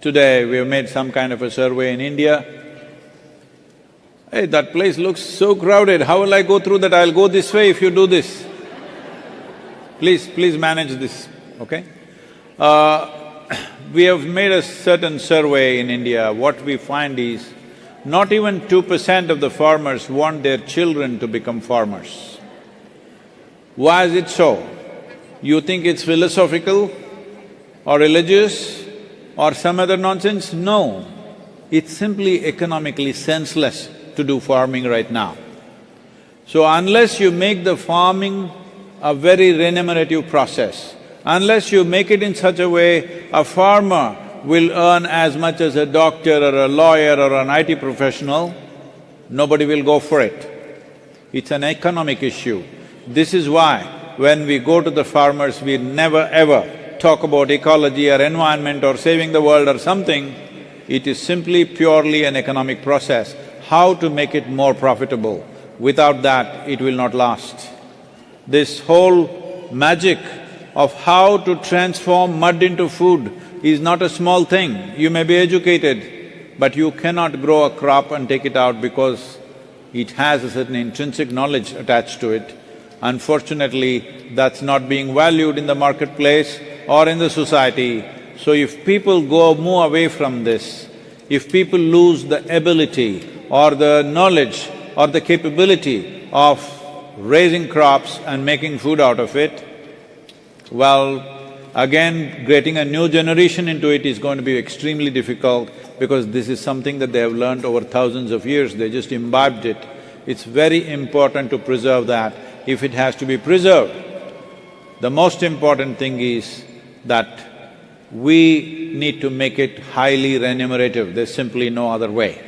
today we have made some kind of a survey in India. Hey, that place looks so crowded, how will I go through that? I'll go this way if you do this. Please, please manage this, okay? Uh, we have made a certain survey in India. What we find is, not even two percent of the farmers want their children to become farmers. Why is it so? You think it's philosophical or religious or some other nonsense? No, it's simply economically senseless to do farming right now. So unless you make the farming a very remunerative process, unless you make it in such a way a farmer will earn as much as a doctor or a lawyer or an IT professional, nobody will go for it. It's an economic issue. This is why when we go to the farmers, we never ever talk about ecology or environment or saving the world or something. It is simply purely an economic process, how to make it more profitable. Without that, it will not last. This whole magic of how to transform mud into food is not a small thing. You may be educated, but you cannot grow a crop and take it out because it has a certain intrinsic knowledge attached to it. Unfortunately, that's not being valued in the marketplace or in the society. So if people go move away from this, if people lose the ability or the knowledge or the capability of raising crops and making food out of it, well, again, getting a new generation into it is going to be extremely difficult because this is something that they have learned over thousands of years, they just imbibed it. It's very important to preserve that if it has to be preserved. The most important thing is that we need to make it highly remunerative, there's simply no other way.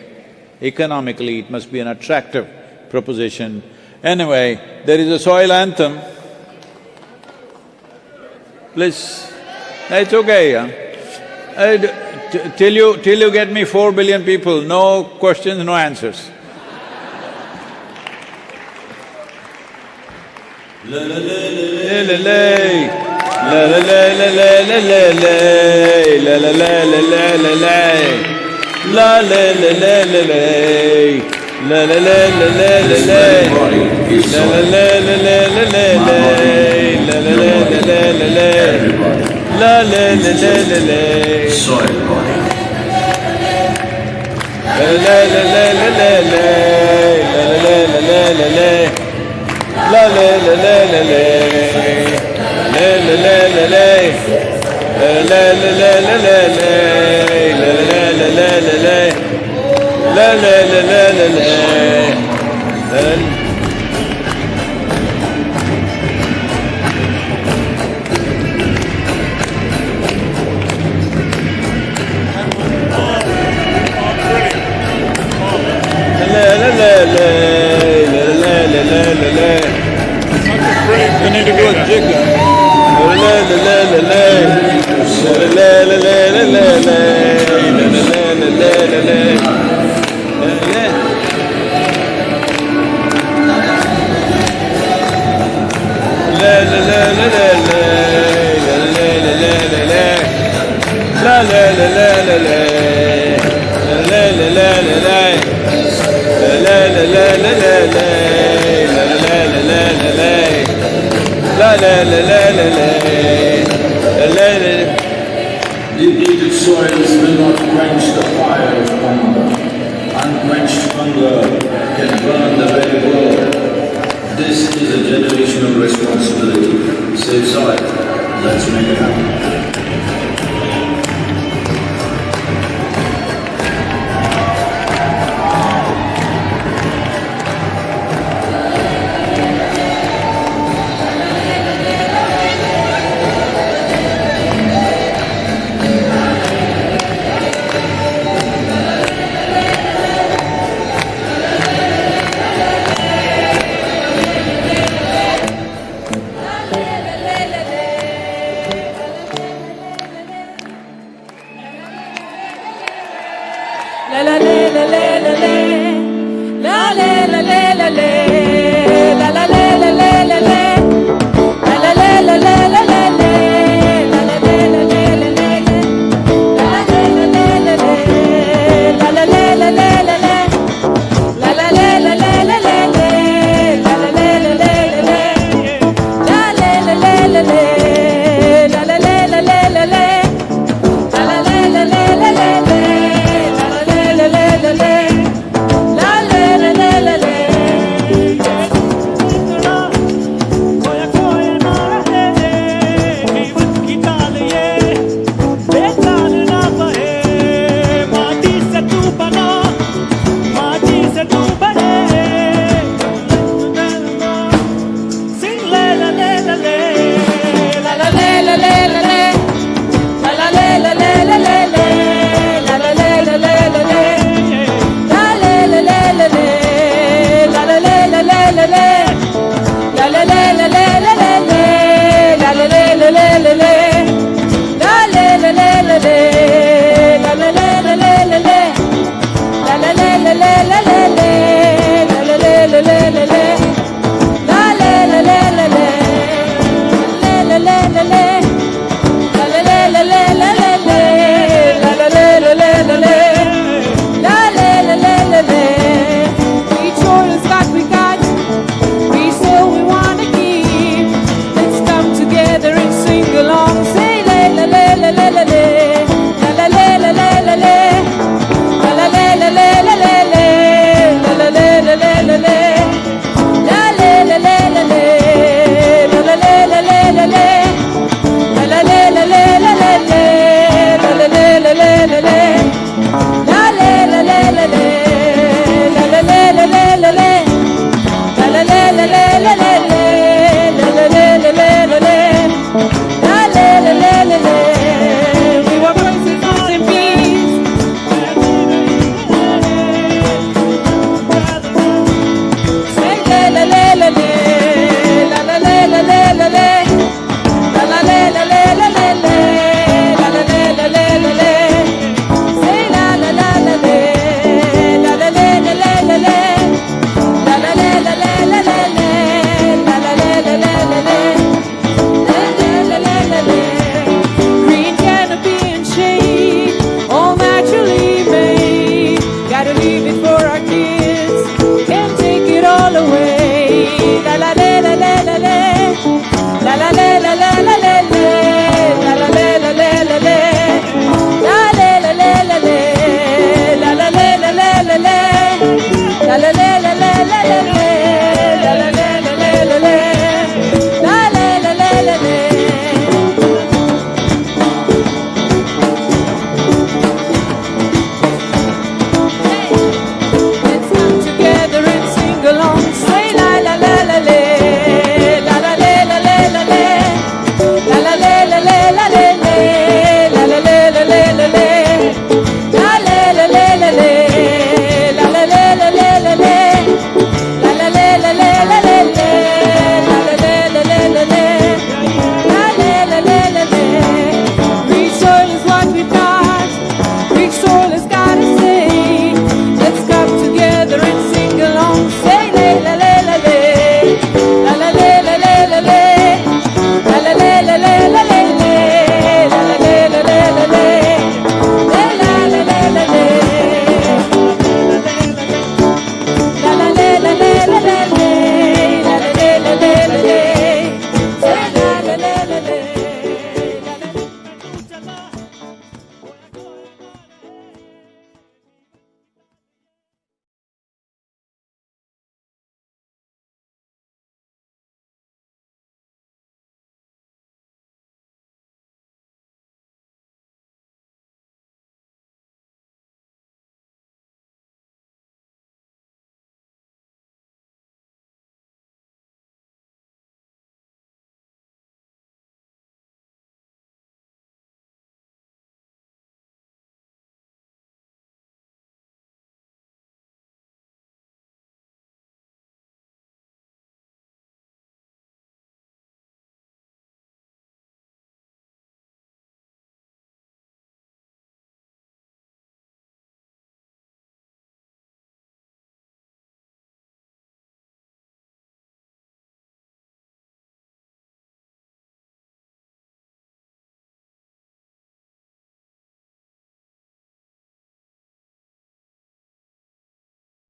Economically, it must be an attractive proposition. Anyway, there is a soil anthem. Please, it's okay, yeah? Uh, d- t- till you… till you get me four billion people, no questions, no answers. La la la la Everybody. Soil body. La la la la la la la la la la la la la la la. La Indeed, soils will not quench the fire of hunger. Unquenched hunger can burn the very world. This is a generational responsibility. Save soil. Let's make it happen.